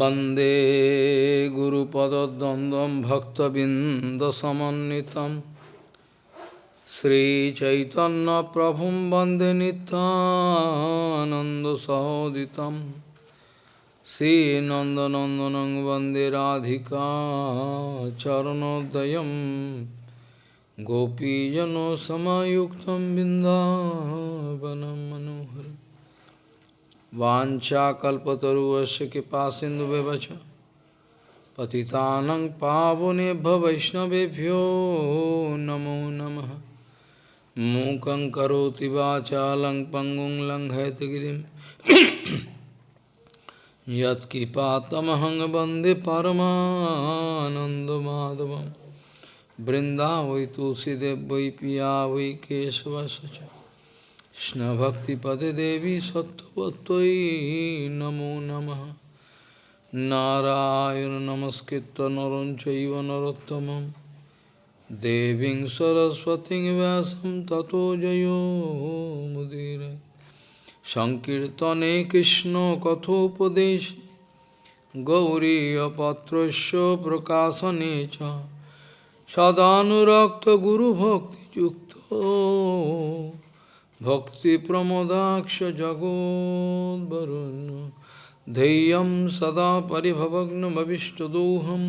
वंदे गुरुपदद्वन्द्वं भक्तबिन्दसमन्वितं श्रीचैतन्यप्रभुं वंदे नित्यानन्दसहोदितं श्रीनन्दनन्दनं वंदे राधिका चरणोदयं गोपीजनसमयुक्तं बिन्दावनं मनोहरम् वाचाकल्पतरुश कृपा सिंधु व्यवच पावने वैष्णवभ्यो नमो नम। मूक पंगु लिरी लंग पंगुं वंदे परमाधव वृंदा वै तुलसीदेव वै पिया वै केशवश কৃষ্ণভক্তিপদে দেবী সত্যপত্যই নমো নম। নারায়ণ নমস্কৃত নরঞ্চৈব নরোত্তম দেবীং সরস্বতী ব্যাসম ততো জয়োমুদির সংকীর্তনে কৃষ্ণ কথোপদেশ। গৌরীপত্রস্য প্রকাশনে চ। সদানুরক্ত গুরুভক্তিযুক্ত। भक्तिप्रमोदाक्ष जगोद्वरुन् धैर्यं सदा परिभवग्नमविष्टदोहं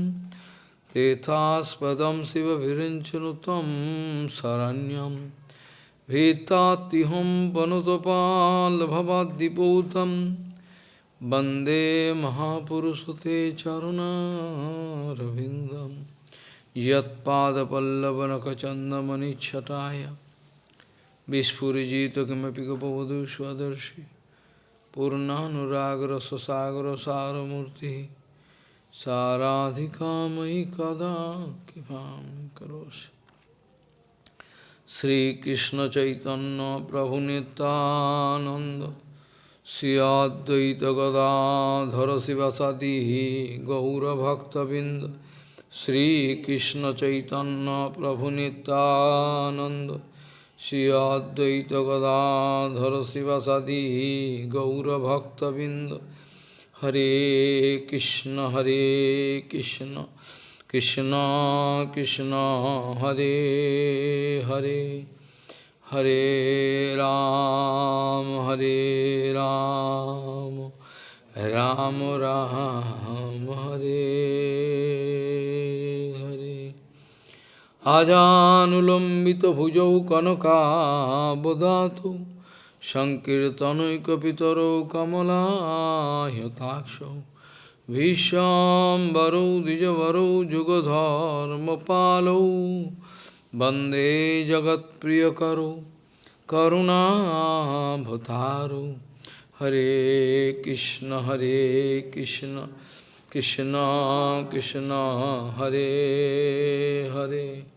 तेथास्पदं शिवभिरिञ्चनुतं शरण्यं भीतात्तिहं पनुतपाल्भवाद्दिपूतं वन्दे महापुरुषते चरुणारविन्दं यत्पादपल्लवनखचन्दमनिच्छटाय বিস্ফুরিজিত কিমপি গোপবধূ স্বদর্শি পূর্ণানুরাগ্রসাগরসারমূর্তি সারাধিকা ময়ি কদা কৃপাং করোষি শ্রীকৃষ্ণ চৈতন্য প্রভু নিতানন্দ শ্রীয়দ্বৈত গদাধর শিবসাদি গৌরভক্তবৃন্দ শ্রীকৃষ্ণ চৈতন্য প্রভু Nityananda Shri Advaita Gadadhara Sivasadi Gaura Bhakta Binda Hare Krishna Hare Krishna Krishna Krishna Hare Hare Hare Ram Hare Ram Ram Ram Hare আজানুলম্বিতভুজৌ কনকাবদাতু সংকীর্তনৈকপিতরৌ কমলাহ্যতাক্ষৌ ভীষ্মবরৌ দ্বিজবরৌ যুগধর্মপালৌ বন্দে জগৎপ্রিয়করৌ করুণাভতারৌ হরে কৃষ্ণ হরে Krishna Krishna Krishna, Hare Hare.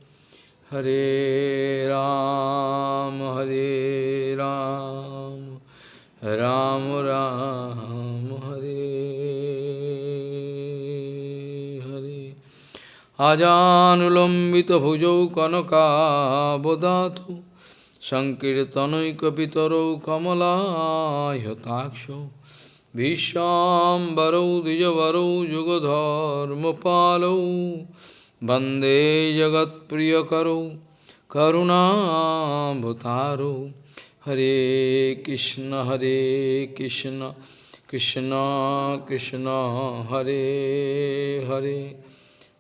Hare Ram, Hare Ram, Ram Ram, Hare Hare. Ajanulambita bhujau kanaka bodhatu Sankirtanaikapitaro kamalayatakshau Vishambaro dijavaro jugadharmapalo वंदे जगत्प्रियकरो करुणाभतारो हरे कृष्ण हरे कृष्ण कृष्ण कृष्ण, हरे हरे।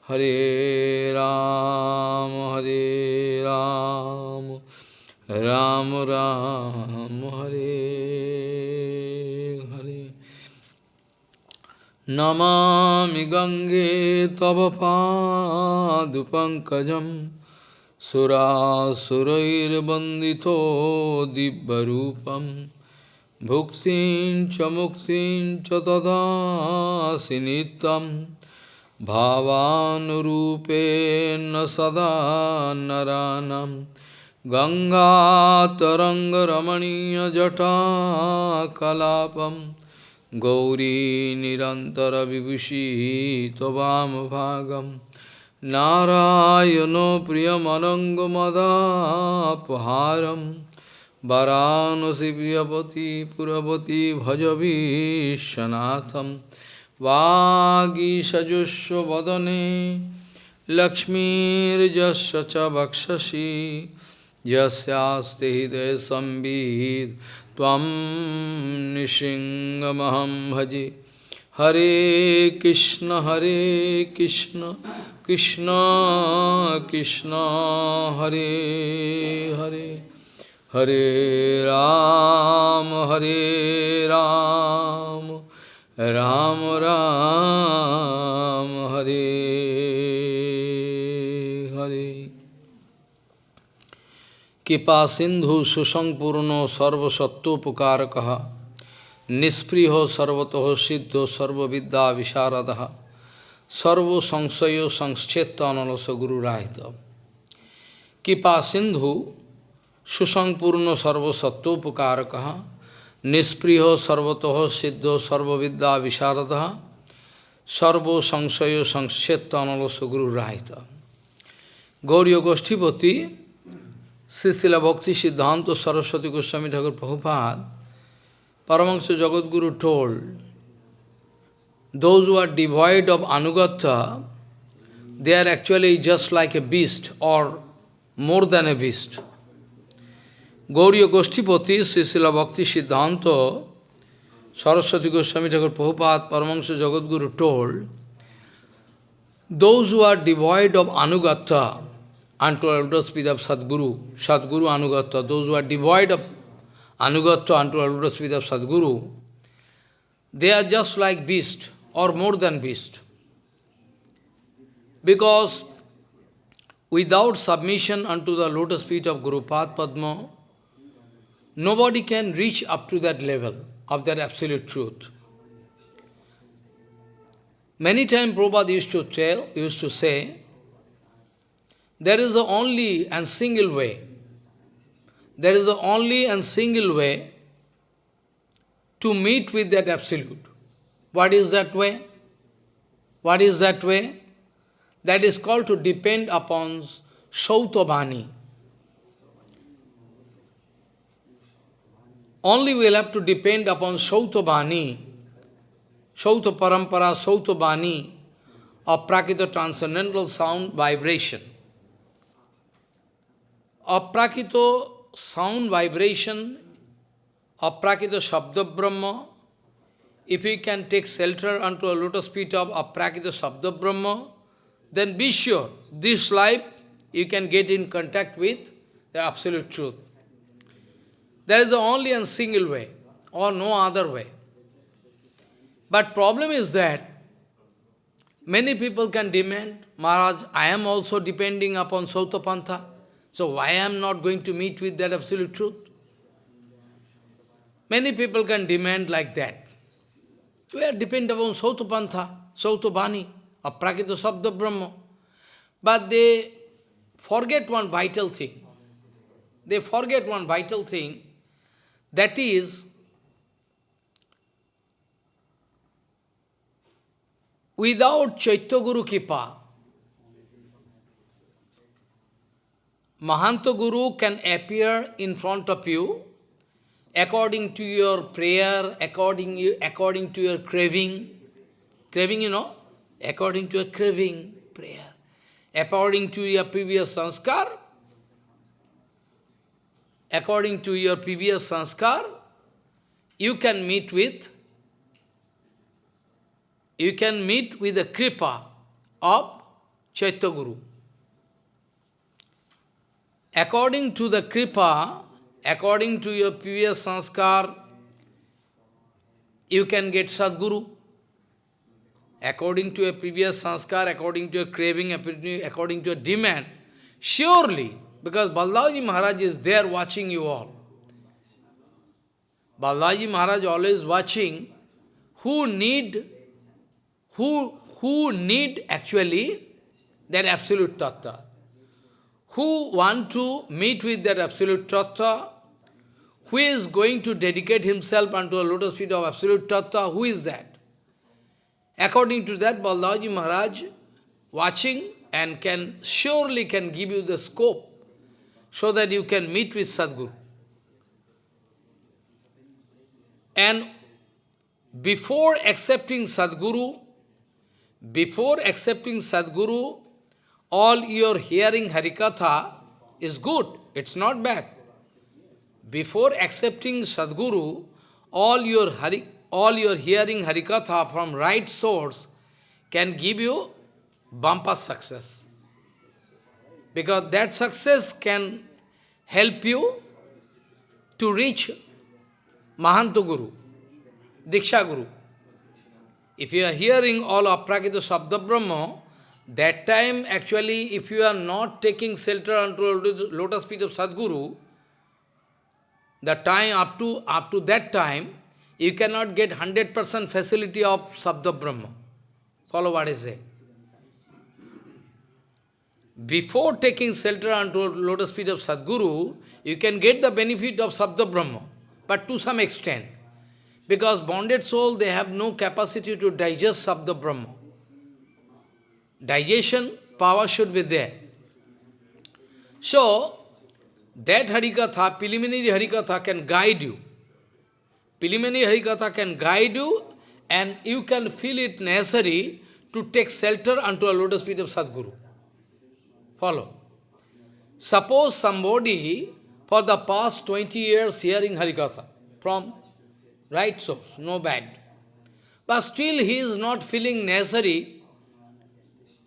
हरे राम हरे राम। राम राम, हरे हरे। नमामि गङ्गे तव पादुपङ्कजं सुरासुरैर्वन्दितो दिव्यरूपं भुक्तिं च मुक्तिं च तदासि नित्यं भावानुरूपेण सदा नरानं गङ्गातरङ्गरमणीयजटाकलापम् गौरी निरन्तरविभूषी त्ववामभागं नारायणो प्रियमनङ्गमदापहारं वरानसि प्रियपति पुरपति भज विश्वनाथं वागीषजुष्व वदने लक्ष्मीर्जस्य च वक्षसि यस्यास्ति हृदय संविद त्वं निशिङ्गमहं भजे। हरे कृष्ण हरे कृष्ण कृष्ण कृष्ण, हरे हरे। हरे राम हरे राम। কৃপা সিন্ধু সুসংপূর্ণ সর্বসত্যোপকারক নিঃস্পৃহ সর্বত সিদ্ধ সর্ববিদ্যা বিশারদ সর্বসংশয় সংশ্চেত অনলস গুরুরাহিত কৃপা সিন্ধু সুসংপূর্ণ সর্বসত্যোপকারক নিঃস্পৃহ সর্বত সিদ্ধ সর্ববিদ্যা বিশারদ সর্বসংশয় সংশ্চেত অনলস গুরুরাহিত গৌরীয় গোষ্ঠীপতি Srisila Bhakti Siddhanta Saraswati Goswami Thakur Prabhupada, Paramahansa Jagadguru told, those who are devoid of Anugatha, they are actually just like a beast or more than a beast. Gauriya Goshtipati, Srisila Bhakti Siddhanta, Saraswati Goswami Thakur Prabhupada, Paramahansa Jagadguru told, those who are devoid of Anugatha, unto lotus feet of Sadguru, Sadguru Anugatya, those who are devoid of Anugatya unto lotus feet of Sadguru, they are just like beast or more than beast. Because without submission unto the lotus feet of Guru Padma, nobody can reach up to that level of that absolute truth. Many times Prabhupada used to tell, used to say, there is the only and single way. There is the only and single way to meet with that Absolute. What is that way? What is that way? That is called to depend upon Sautabhani. Only we will have to depend upon Sautabhani, Sauta Parampara, of Prakita transcendental sound vibration aprakito sound vibration, aprakito shabda brahma, if we can take shelter unto a lotus feet of aprakita shabda brahma, then be sure, this life you can get in contact with the absolute truth. There is only a single way, or no other way. But problem is that many people can demand, Maharaj, I am also depending upon Sautapantha. So why I am not going to meet with that absolute truth? Many people can demand like that. We are dependent upon Sautapantha, Sautabhani, or Prakita Sabda Brahma. But they forget one vital thing. They forget one vital thing, that is, without Chaitya Guru Kipa, Mahanta Guru can appear in front of you according to your prayer, according, you, according to your craving. Craving, you know? According to your craving, prayer. According to your previous sanskar, according to your previous sanskar, you can meet with, you can meet with the kripa of Chaitya Guru. According to the kripa, according to your previous sanskar, you can get Sadguru. According to your previous sanskar, according to your craving, according to your demand, surely, because Balaji Maharaj is there watching you all. Balaji Maharaj always watching who need, who, who need actually that absolute tattva who want to meet with that absolute tattva, who is going to dedicate himself unto a lotus feet of absolute tattva, who is that? According to that, Balaji Maharaj watching and can surely can give you the scope so that you can meet with Sadguru. And before accepting Sadguru, before accepting Sadguru, all your hearing Harikatha is good, it's not bad. Before accepting Sadguru, all your, hari, all your hearing Harikatha from right source can give you bumper success. Because that success can help you to reach Mahanta Guru, Diksha Guru. If you are hearing all Aprakita Sabda Brahma, that time actually if you are not taking shelter unto lotus feet of Sadguru, the time up to up to that time, you cannot get 100% facility of Sabda Brahma. Follow what I say. Before taking shelter unto lotus feet of Sadguru, you can get the benefit of Sabda Brahma, but to some extent. Because bonded soul, they have no capacity to digest Sabda Brahma. Digestion power should be there. So, that Harikatha, preliminary Harikatha can guide you. Preliminary Harikatha can guide you and you can feel it necessary to take shelter unto a lotus feet of Sadguru. Follow. Suppose somebody for the past 20 years hearing Harikatha from right source, no bad. But still he is not feeling necessary,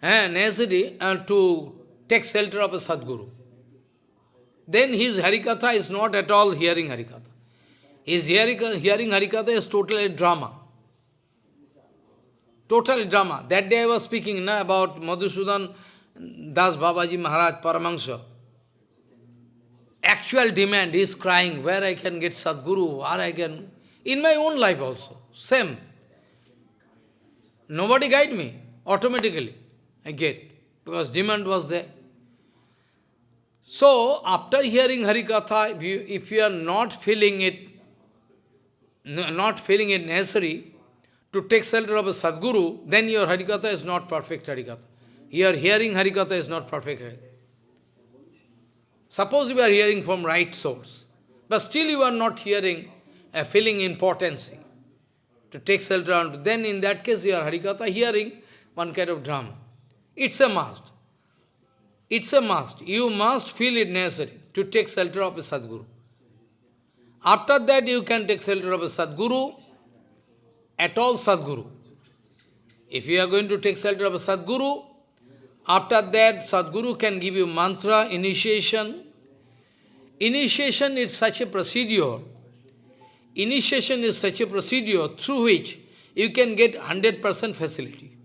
eh, necessary uh, to take shelter of a Sadguru. Then his Harikatha is not at all hearing Harikatha. His hearing, hearing Harikatha is totally drama. Totally drama. That day I was speaking na, about Madhusudan Das Babaji Maharaj Paramahansa. Actual demand is crying, where I can get Sadguru, where I can... In my own life also, same. Nobody guide me, automatically Get, because demand was there. So, after hearing Harikatha, if you, if you are not feeling it, not feeling it necessary to take shelter of a Sadguru, then your Harikatha is not perfect Harikatha. Your hearing Harikatha is not perfect. Suppose you are hearing from right source, but still you are not hearing, a feeling importance to take shelter then in that case your Harikatha hearing one kind of drama. It's a must. It's a must. You must feel it necessary to take shelter of a Sadguru. After that you can take shelter of a Sadguru, at all Sadguru. If you are going to take shelter of a Sadguru, after that, Sadguru can give you mantra, initiation. Initiation is such a procedure. Initiation is such a procedure through which you can get 100% facility.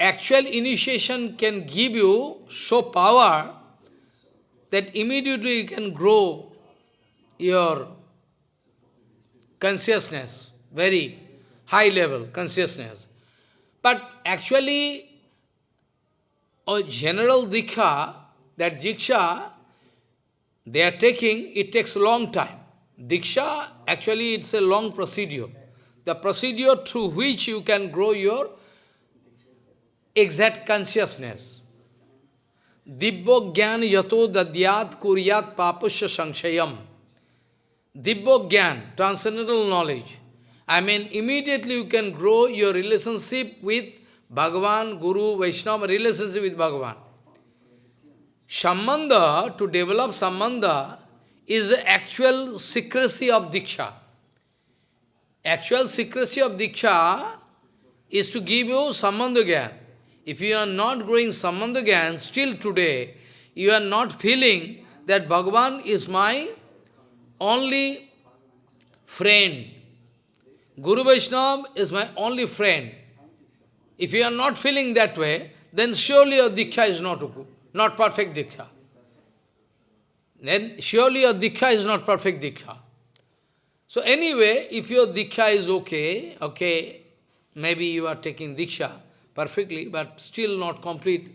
Actual initiation can give you so power that immediately you can grow your consciousness, very high level consciousness. But actually, a general diksha, that diksha they are taking, it takes a long time. Diksha, actually it's a long procedure. The procedure through which you can grow your exact consciousness. Dibbo gyan yato dadyat kuryat papusya sanshayam. Dibbo gyan, transcendental knowledge. I mean, immediately you can grow your relationship with Bhagavan, Guru, Vaishnava, relationship with Bhagavan. Sambandha, to develop Sambandha, is the actual secrecy of Diksha. Actual secrecy of Diksha is to give you Sambandha Gyan. If you are not growing Sambandha still today, you are not feeling that Bhagavan is my only friend. Guru Vaishnava is my only friend. If you are not feeling that way, then surely your Diksha is not, not perfect Diksha. Then surely your Diksha is not perfect Diksha. So anyway, if your Diksha is okay, okay, maybe you are taking Diksha perfectly, but still not complete.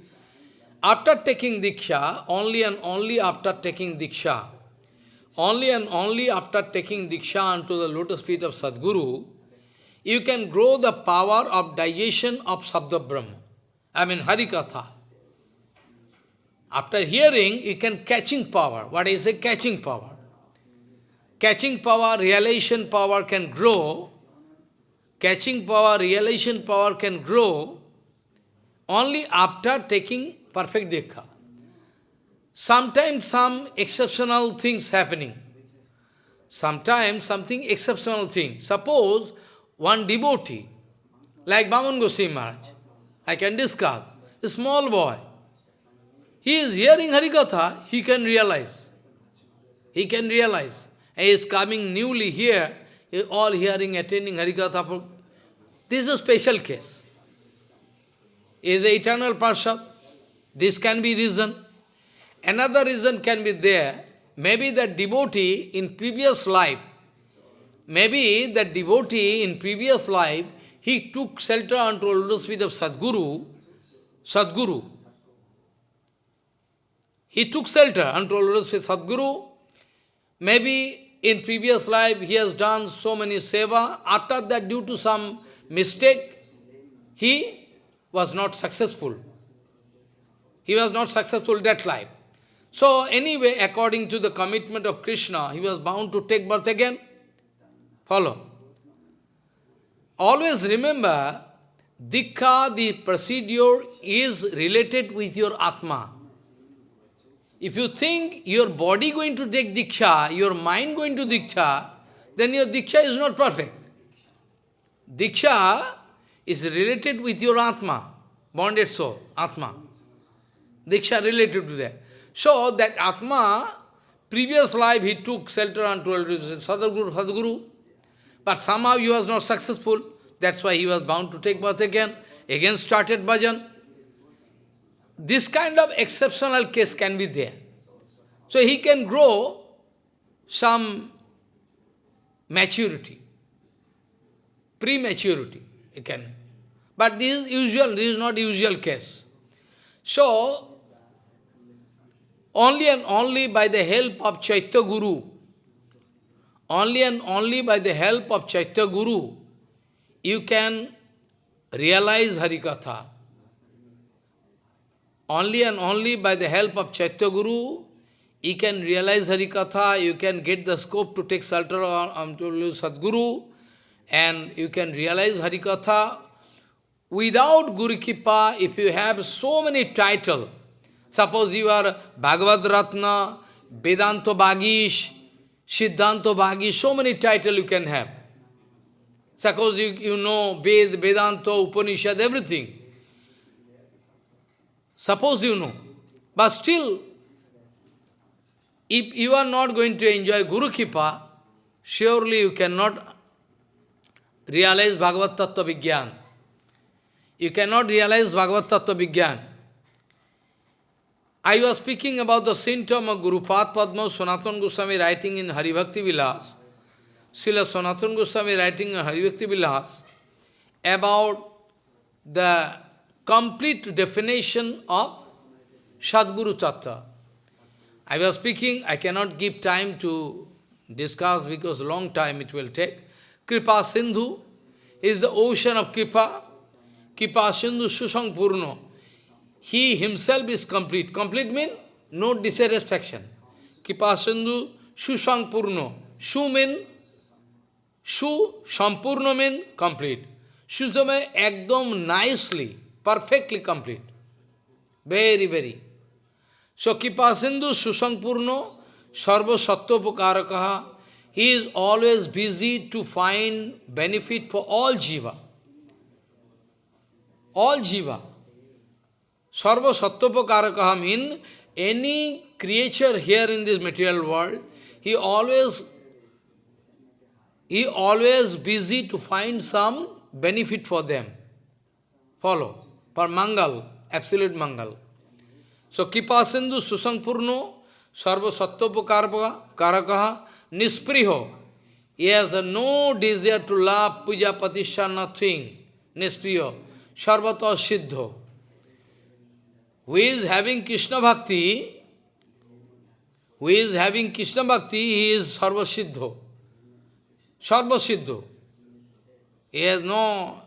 After taking Diksha, only and only after taking Diksha, only and only after taking Diksha onto the lotus feet of Sadguru, you can grow the power of digestion of Sabda Brahma. I mean Harikatha. After hearing, you can catching power. What is a catching power? Catching power, realization power can grow catching power, realization power can grow only after taking perfect Diksha. Sometimes some exceptional things happening. Sometimes something exceptional thing. Suppose one devotee, like Bhaman Goswami Maharaj, I can discuss, a small boy, he is hearing Harikatha, he can realize. He can realize. He is coming newly here, he all hearing, attending Harikatha. This is a special case. Is eternal Parshad. This can be reason. Another reason can be there. Maybe that devotee in previous life, maybe that devotee in previous life, he took shelter unto lotus feet of Sadguru, Sadguru. He took shelter unto lotus feet of Sadguru. Maybe in previous life he has done so many seva. After that, due to some mistake, he was not successful. He was not successful that life. So anyway, according to the commitment of Krishna, he was bound to take birth again. Follow. Always remember, Diksha, the procedure, is related with your Atma. If you think your body going to take Diksha, your mind going to Diksha, then your Diksha is not perfect. Diksha is related with your Atma, bonded soul, Atma. Diksha related to that. So that Atma, previous life he took shelter unto Sadhguru, Sadhguru, but somehow he was not successful. That's why he was bound to take birth again. Again started bhajan. This kind of exceptional case can be there. So he can grow some maturity, prematurity, he can. But this is usual, this is not usual case. So, only and only by the help of Chaitya Guru, only and only by the help of Chaitya Guru, you can realize Harikatha. Only and only by the help of Chaitya Guru, you can realize Harikatha, you can get the scope to take shelter on Sadguru, and you can realize Harikatha. Without Guru Kripa, if you have so many titles, suppose you are Bhagavad Ratna, Vedanta Bhagish, Siddhanta Bhagish, so many titles you can have. Suppose you, you know Ved, Vedanta, Upanishad, everything. Suppose you know. But still, if you are not going to enjoy Guru Kripa, surely you cannot realize Bhagavad Tattva Vigyan. You cannot realize Bhagavad Tattva Vigyan. I was speaking about the symptom of Guru Pad Padma Sanatana Goswami writing in Hari Bhakti Vilas. Srila Sanatana Goswami writing in Hari Bhakti Vilas about the complete definition of Sadguru Tattva. I was speaking, I cannot give time to discuss because long time it will take. Kripa Sindhu is the ocean of Kripa. Kripa Sindhu Susang Purno. He himself is complete. Complete means no dissatisfaction. Kripa Sindhu Susang Purno. Shu mean, Shu Sampurno means complete. Shutame ekdom nicely, perfectly complete. Very, very. So Kipasindhu Susampurno Sarva Sattvapokarakaha He is always busy to find benefit for all jiva. All jiva. Sarva Sattvapokarakaha means any creature here in this material world, he always he always busy to find some benefit for them. Follow. For Mangal, absolute Mangal. So Kipa Sindhu Susampurno Sarva Sattvapokaraka Karakaha Nispriho. He has no desire to love, puja, patisha, nothing. Nispriho. Sarvata Siddho. Who is having Krishna Bhakti, who is having Krishna Bhakti, he is Sarva Siddho. Sarva Siddho. He has no,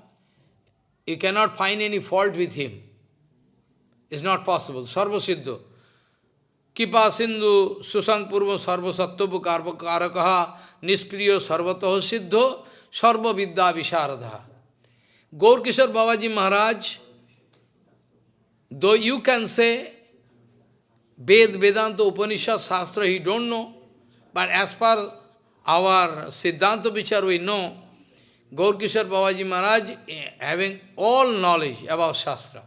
you cannot find any fault with him. It's not possible. Sarva Siddho. Kipa Sindhu Susang Purva Sarva Sattvapu Karakaha Nispriyo Sarvataho Siddho Sarva Vidya Visharadha. Gaur Kishore Babaji Maharaj, though you can say Ved, Vedanta, Upanishad, Shastra, he don't know, but as per our Siddhanta Vichar, we know, Gaur Kishore Babaji Maharaj eh, having all knowledge about Shastra.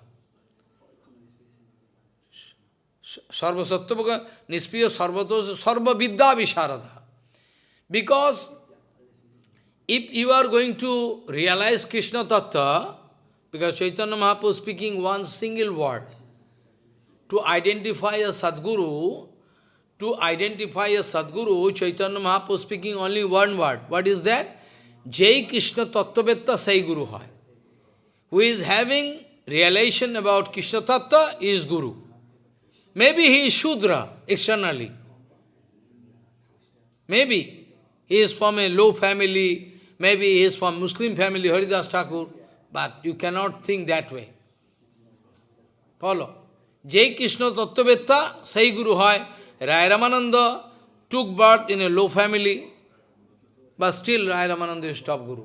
Sarva Sattvaga Nispiya Sarvato Sarva Vidya Visharada. Because if you are going to realize Krishna Tattva, because Chaitanya Mahaprabhu speaking one single word, to identify a Sadguru, to identify a Sadguru, Chaitanya Mahaprabhu speaking only one word. What is that? Jai Krishna Tattvetta Sai Guru Hai. Who is having realization about Krishna Tattva is Guru. Maybe he is Shudra externally. Maybe he is from a low family, maybe he is from Muslim family, Haridas Thakur, but you cannot think that way. Follow. Jai Krishna Tattvetta Sai Guru Hai. Rai Ramananda took birth in a low family, but still Rai Ramananda is top Guru.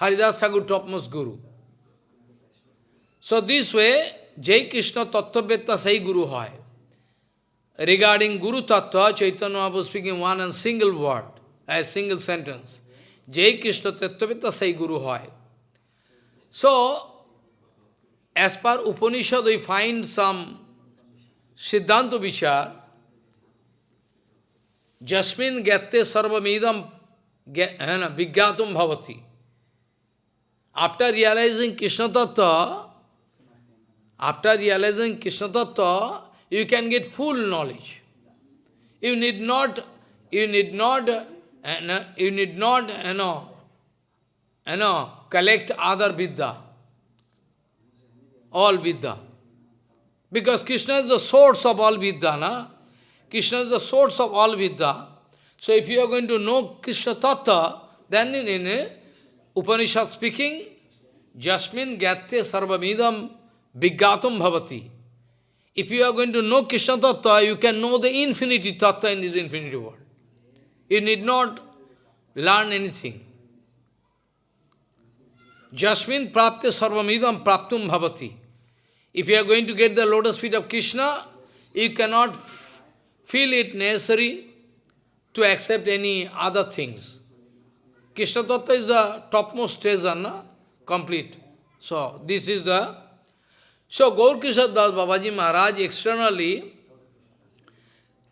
Haridas Thakur topmost Guru. So this way, Jai Krishna Tattvetta Sai Guru Hai. Regarding Guru Tattva, Chaitanya was speaking one and single word, a single sentence. Jai Krishna Tattvetta Sai Guru Hai. So, as per Upanishad, we find some Siddhanta Vichar, Jasmin Gatte Sarvamidam Vigyatum Bhavati. After realizing Krishna Tattva, after realizing Krishna Tattva, you can get full knowledge. You need not, you need not, uh, you need not, you know, you know, collect other Vidya, all Vidya. Because Krishna is the source of all Vidya, na? Krishna is the source of all Vidya. So if you are going to know Krishna Tattva, then in, in Upanishad speaking, Jasmin Gatte Sarvamidam Vigyatum Bhavati. If you are going to know Krishna Tattva, you can know the infinity Tattva in this infinity world. You need not learn anything. Jasmin prapte sarvamidam praptum bhavati. If you are going to get the lotus feet of Krishna, you cannot feel it necessary to accept any other things. Krishna Tattva is the topmost treasure, na? complete. So, this is the... So, Gaur Kishore Das Babaji Maharaj externally,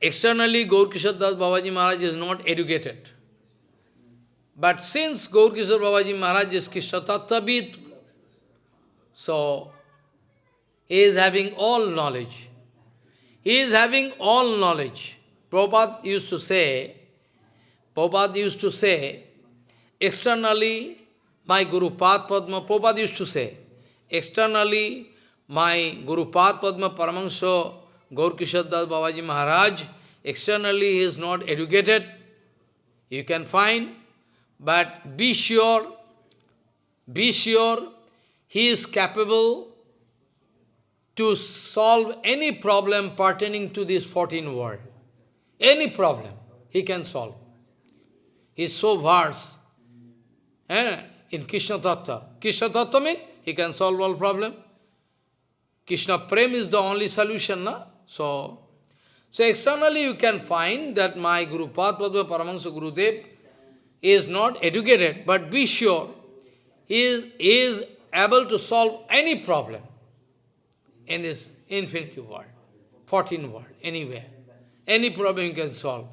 externally Gaur Kishore Das Babaji Maharaj is not educated. But since Gaur Kishore Babaji Maharaj is Krishna Tattva so he is having all knowledge. He is having all knowledge. Prabhupada used to say, Prabhupada used to say, externally, my Guru Pad Padma, Prabhupada used to say, externally, my Guru Pad Padma Paramahansa Gaur Kishore Babaji Maharaj, externally he is not educated, you can find, but be sure, be sure, he is capable to solve any problem pertaining to this 14 world. Any problem, he can solve. He is so vast eh, in Krishna Tattva. Krishna Tattva means he can solve all problem. Krishna Prem is the only solution, na? So, so externally you can find that my Guru Padma Paramahansa Gurudev is not educated, but be sure, he is, he is able to solve any problem in this infinity world, 14 world, anywhere. Any problem he can solve.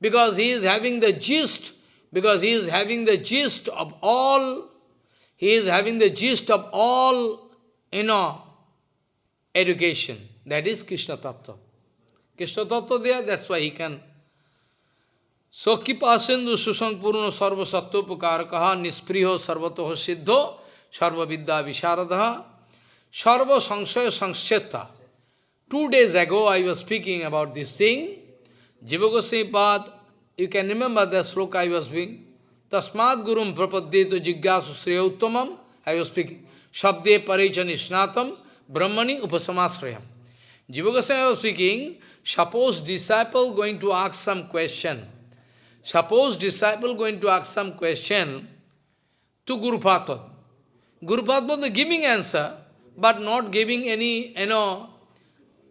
Because he is having the gist, because he is having the gist of all, he is having the gist of all, you know, education. That is Krishna Tattva. Krishna Tattva there, that's why he can. So, Kipasendu Purno Sarva Sattva Pukarakaha Nispriho Sarvatoho Siddho Sarva Vidya Visharadha Sarva Sangsaya Sangscheta. Two days ago I was speaking about this thing. Jiva Goswami you can remember the sloka I was speaking. Tasmad Gurum Prapaddeto Jigyasu Sriya Uttamam, I was speaking. Shabde Parecha Nishnatam Brahmani Upasamasrayam. Jiva Goswami was speaking, suppose disciple going to ask some question. Suppose disciple going to ask some question to Guru Padma. Guru Padma giving answer, but not giving any, you know,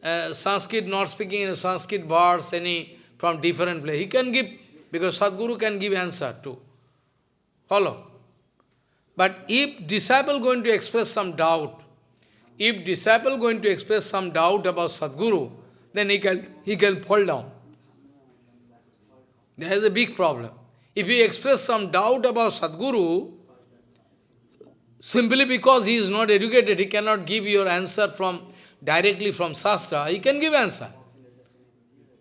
uh, Sanskrit, not speaking in Sanskrit words, any from different place. He can give, because Sadguru can give answer too. Follow? But if disciple going to express some doubt, if disciple going to express some doubt about Sadguru, then he can, he can fall down. There is a big problem. If he express some doubt about Sadguru, simply because he is not educated, he cannot give your answer from directly from Shastra, he can give answer.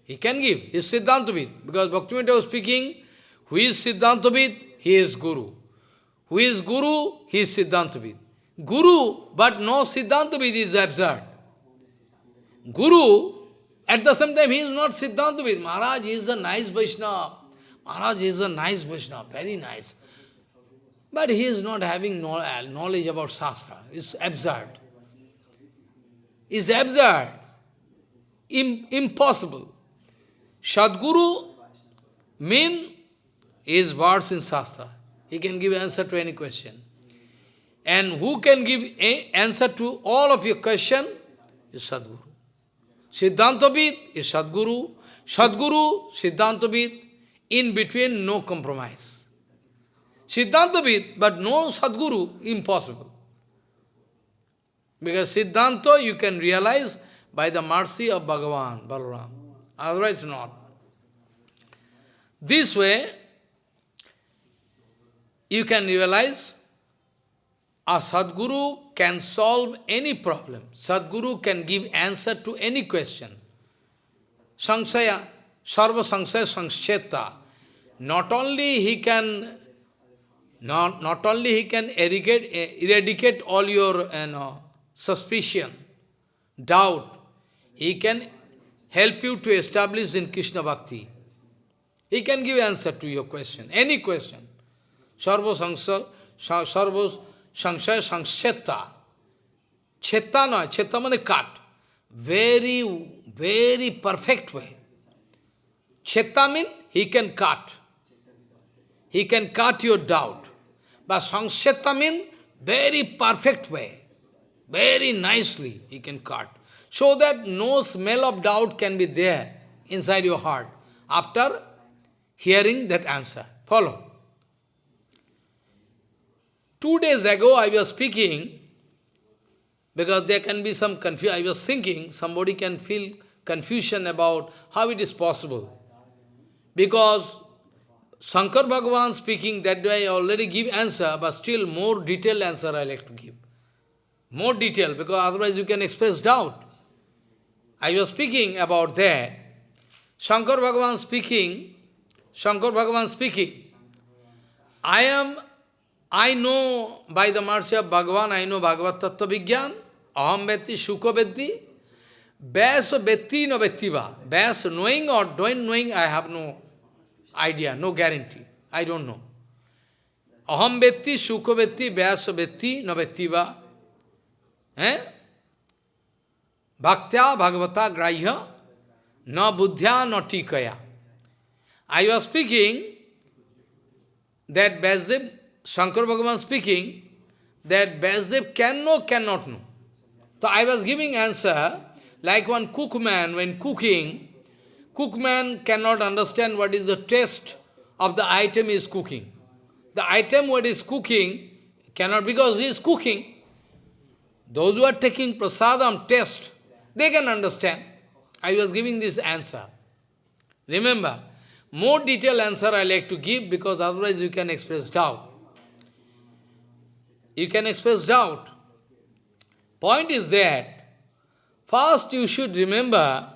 He can give. He is Siddhantavid. Because Bhaktivinoda was speaking, who is Siddhantavid? He is Guru. Who is Guru? He is Siddhantavid. Guru, but no Siddhantavid is absurd. Guru, at the same time, he is not Siddhantavid. Maharaj is a nice Vaishnava. Maharaj is a nice Vaishnava, very nice. But he is not having uh, knowledge about Shastra. It's absurd. It's absurd. Im impossible. Sadguru mean is words in Shastra. He can give answer to any question. And who can give answer to all of your question is Sadguru. Siddhantavid is Sadguru. Sadguru, Siddhantavid, in between no compromise. Siddhantavid, but no Sadguru, impossible. Because Siddhanta you can realize by the mercy of Bhagavan, Balaram. Otherwise not. This way, you can realize a Sadguru can solve any problem. Sadguru can give answer to any question. Sangsaya, Sarva Sangsaya Sangsheta. Not only he can not, not only he can eradicate, eradicate all your you know, suspicion, doubt, he can help you to establish in Krishna Bhakti. He can give answer to your question, any question. Sarva Sangsaya, Sarva Sangsaya Sangsheta. Cheta no, cheta means cut. Very, very perfect way. Cheta means he can cut. He can cut your doubt. But Sangsheta means very perfect way. Very nicely he can cut. So that no smell of doubt can be there inside your heart after hearing that answer. Follow. Two days ago I was speaking, because there can be some confusion, I was thinking, somebody can feel confusion about how it is possible. Because Shankar Bhagavan speaking, that way I already give answer, but still more detailed answer I like to give. More detail, because otherwise you can express doubt. I was speaking about that. Shankar Bhagavan speaking, Shankar Bhagavan speaking, I am I know by the mercy of Bhagavan, I know Bhagavad Tattva Vigyan, Aham Vetti, Shuka Vetti, Vyas Vetti no Vettiva. Vyas knowing or don't knowing, I have no idea, no guarantee. I don't know. Aham Vetti, Shuka Vetti, Vyas Vetti no Vettiva. Eh? Bhaktya Bhagavata Grahya, no Buddhya no Tikaya. I was speaking that Vyasdev Shankar Bhagavan speaking that Vyasdev can know, cannot know. So I was giving answer like one cookman when cooking, cookman cannot understand what is the taste of the item is cooking. The item what is cooking cannot because he is cooking. Those who are taking prasadam test, they can understand. I was giving this answer. Remember, more detailed answer I like to give because otherwise you can express doubt you can express doubt. Point is that, first you should remember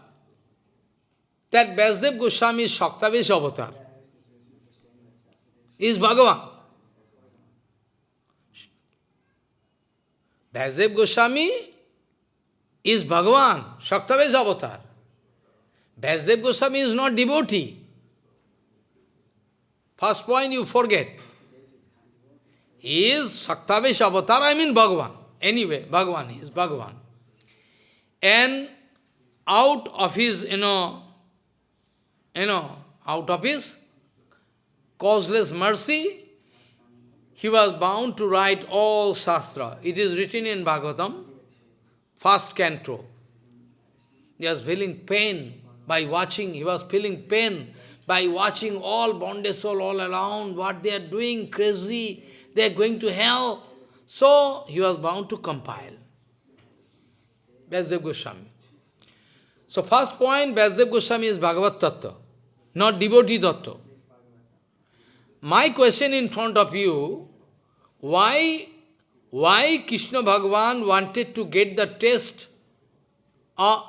that Vyasdev Goswami is Shaktavesh avatar. Is Bhagavan. Vyasdev Goswami is Bhagavan, Shaktavesh avatar. Vyasdev Goswami is not devotee. First point you forget is Shaktavesh avatar, I mean Bhagavan. Anyway, Bhagavan is Bhagavan. And out of his, you know, you know, out of his causeless mercy, he was bound to write all Shastra. It is written in Bhagavatam, first canto. He was feeling pain by watching, he was feeling pain by watching all bonded soul all around, what they are doing, crazy, they are going to hell. So he was bound to compile. Vyasadeva Goswami. So first point, Vyasadeva Goswami is Bhagavad Tattva, not devotee Tattva. My question in front of you, why, why Krishna Bhagavan wanted to get the taste, or uh,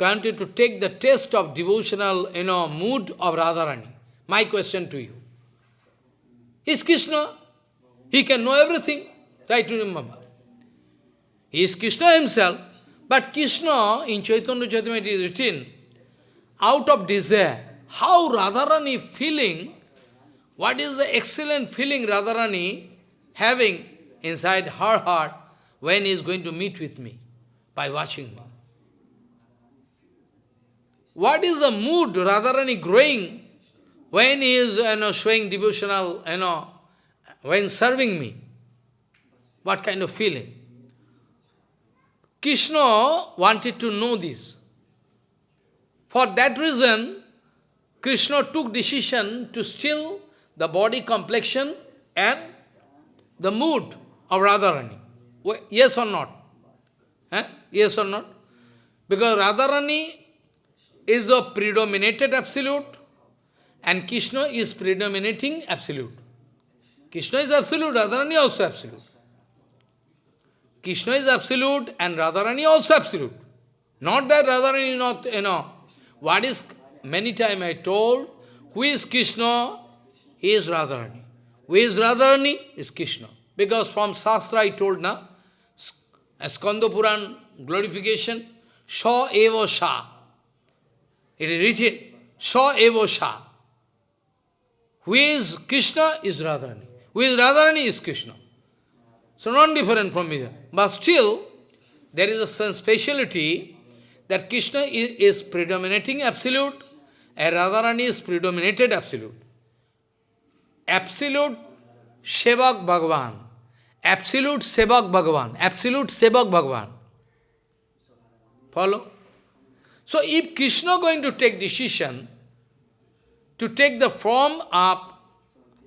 wanted to take the taste of devotional, you know, mood of Radharani? My question to you. Is Krishna. He can know everything. Try to remember. He is Krishna himself. But Krishna, in Chaitanya Charitamrita it is written, out of desire, how Radharani feeling, what is the excellent feeling Radharani having inside her heart when he is going to meet with me, by watching me. What is the mood Radharani growing when he is you know, showing devotional, you know, when serving me? What kind of feeling? Krishna wanted to know this. For that reason, Krishna took decision to still the body complexion and the mood of Radharani. Yes or not? Eh? Yes or not? Because Radharani is a predominated absolute and Krishna is predominating absolute. Krishna is absolute, Radharani also absolute. Krishna is absolute and Radharani also absolute. Not that Radharani is not, you know, what is, many times I told, who is Krishna? He is Radharani. Who is Radharani? Is Krishna. Because from Shastra I told na, Skanda glorification, Sha Eva Sha. It is written, Sha Eva Sha. Who is Krishna is Radharani. Is Radharani is Krishna. So not different from me. But still, there is a speciality that Krishna is, is predominating absolute and Radharani is predominated absolute. Absolute Sevak Bhagavan. Absolute Sevak Bhagavan. Absolute Sevak Bhagavan. Follow? So if Krishna going to take decision to take the form of,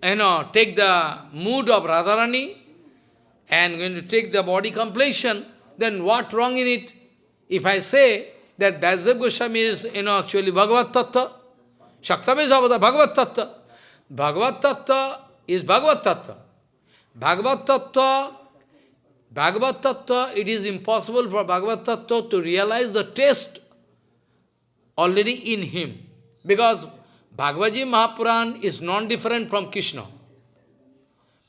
you know, take the mood of Radharani and going to take the body completion, then what wrong in it? If I say that Vyasadeva Goswami is, you know, actually Bhagavad Tattva, is Bhagavad Tattva. Bhagavad Tattva is Bhagavad Tattva. Bhagavad Tattva, Bhagavad Tattva, it is impossible for Bhagavad Tattva to realize the taste already in him. Because Bhagavad Mahapuran is non-different from Krishna.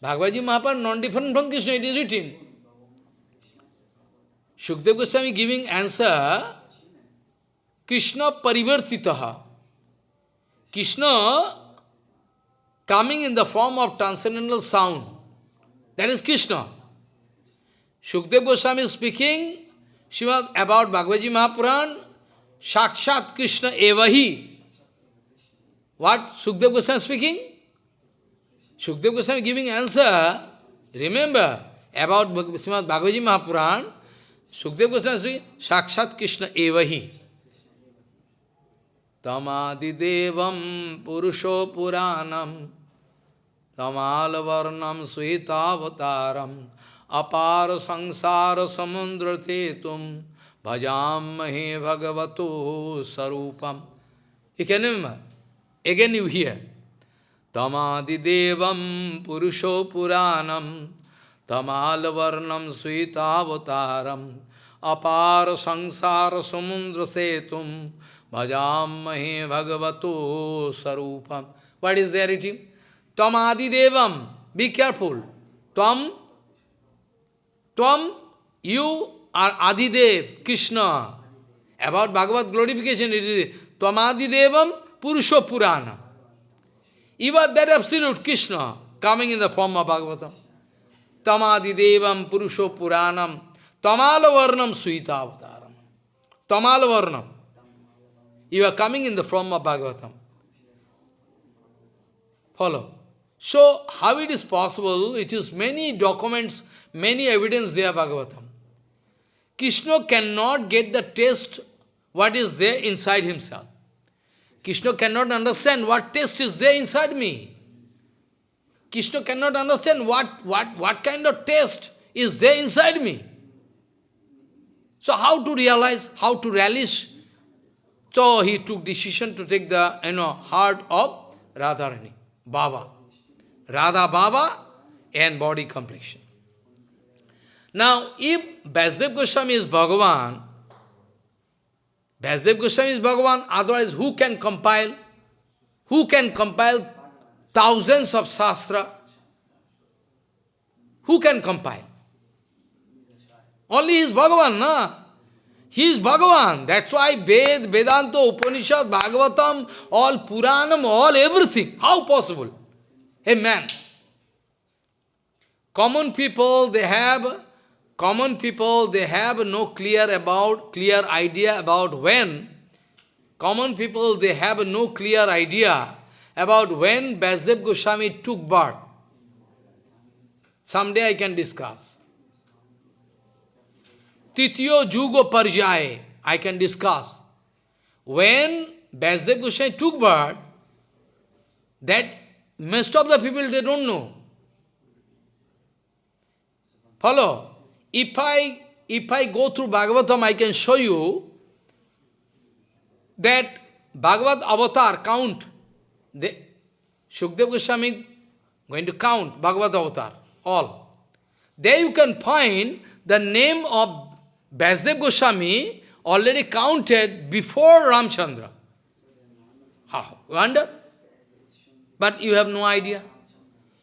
Bhagavad Mahapuran non-different from Krishna, it is written. Shukdev Goswami giving answer, Krishna parivartitaha. Krishna coming in the form of transcendental sound. That is Krishna. Shukdev Goswami is speaking about Bhagavad Mahapuran, Sakshat Krishna evahi. What Shukdev Goswami speaking? Shukdev Goswami giving answer, remember, about Srimad Bhagavad Mahapuran, Shukdev Goswami speaking, Sakshat Krishna evahi. Tamadidevam Purusho Puranam Tamalvarnam Suhitavataram Apar Sangsara Samundra Tetum Bhajam Mahe Bhagavato Sarupam. You can remember. Again you hear. Tamadidevam Purusho Puranam Tamalvarnam Suhitavataram Apar Sangsara Samundra Setum Bhajamahe Bhagavato Sarupam. What is there written? Tam Adidevam. Be careful. Tam, Tam, you are Adidev, Krishna. About Bhagavad glorification, it is Tam Adidevam Purusha Purana. Are that absolute Krishna coming in the form of Bhagavatam. Tamadidevam Purusho Puranam Tamalavarnam Suitavataram. Tamalavarnam. You are coming in the form of Bhagavatam. Follow. So, how it is possible? It is many documents, many evidence there, Bhagavatam. Krishna cannot get the taste what is there inside himself. Krishna cannot understand what taste is there inside me. Krishna cannot understand what, what, what kind of taste is there inside me. So how to realize, how to relish? So he took decision to take the you know heart of Radharani, Baba. Radha Baba and body complexion. Now, if Vasudev Goswami is Bhagavan, Vasudev Goswami is Bhagavan, otherwise who can compile? Who can compile thousands of Shastra? Who can compile? Only is Bhagavan, na? He is Bhagavan. That's why Ved, Vedanta, Upanishad, Bhagavatam, all Puranam, all everything. How possible? A man. Common people, they have, common people, they have no clear about, clear idea about when. Common people, they have no clear idea about when Vasudev Goswami took birth. Someday I can discuss. Titiyo Jugo Parjaye, I can discuss. When Vasudev Goswami took birth, that most of the people, they don't know. Follow? If I, if I go through Bhagavatam, I can show you that Bhagavad Avatar count. The, Shukdev Goswami going to count Bhagavad Avatar, all. There you can find the name of Vasudev Goswami already counted before Ramchandra. How? Wonder? But you have no idea.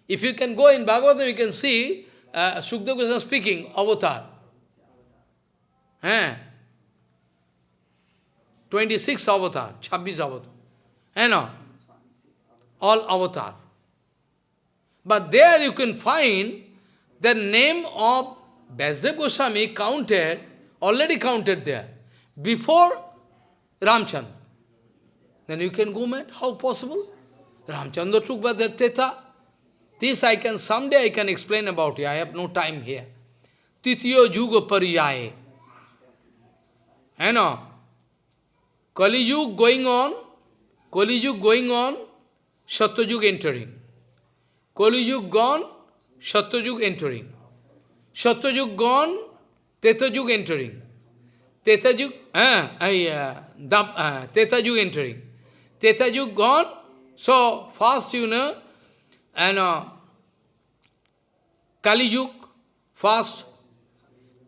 If you can go in Bhagavatam, you can see uh, Sukdev Goswami speaking, avatar. Eh? 26 avatar, 26 avatar. You know, all avatar. But there you can find the name of Vasudev Goswami counted already counted there, before Ramchandra. Then you can go mad. How possible? Ramchandra took by the Teta. This I can, someday I can explain about it. I have no time here. Titiyo Juga Pariyaye. You know, Kali Yuga going on, Kali Yuga going on, Satyajug entering. Kali Yuga gone, Satyajug entering. Satyajug gone, Tetajug entering. Tetajug, uh, uh, uh, Tetajug entering. Tetajug gone, so fast you know, and uh, Kali Yug, fast,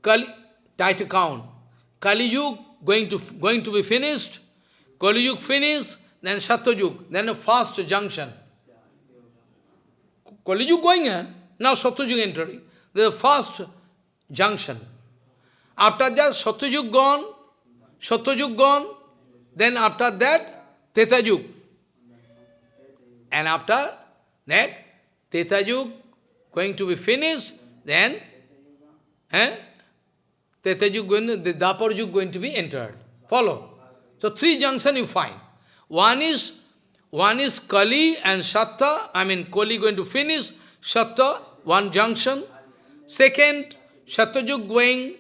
Kali, try to count. Kali going to, going to be finished, Kali finished, then Satyajug, then a fast junction. Kali going now Satyajug entering. The fast junction. After that, Satyajug gone, Satyajug gone, then after that, Tetajug. And after that, Tetajug going to be finished, then eh, Tetajug going to, the Daparjug going to be entered. Follow. So three junction you find. One is one is Kali and Satta, I mean Kali going to finish, Satta, one junction. Second, Satyajug going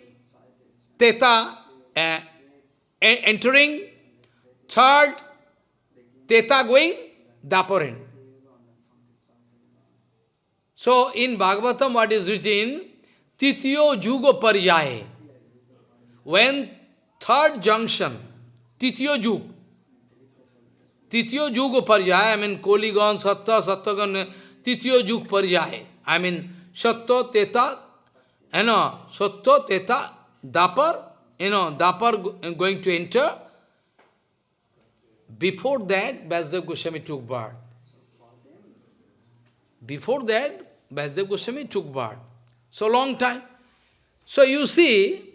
Teta uh, entering, third, Teta going, Daparin. So in Bhagavatam what is written, Titiyo Jugo Parjaye. When third junction, Titiyo Jug, Titiyo Jugo Parjaye, I mean Koligon, Satta, Sattagan, Titiyo Jug Parjaye. I mean Satta, Teta, you know, Satta, Teta, Dapar, you know, Dapar going to enter. Before that, Vasudev Goswami took birth. Before that, Vasudev Goswami took birth. So long time. So you see,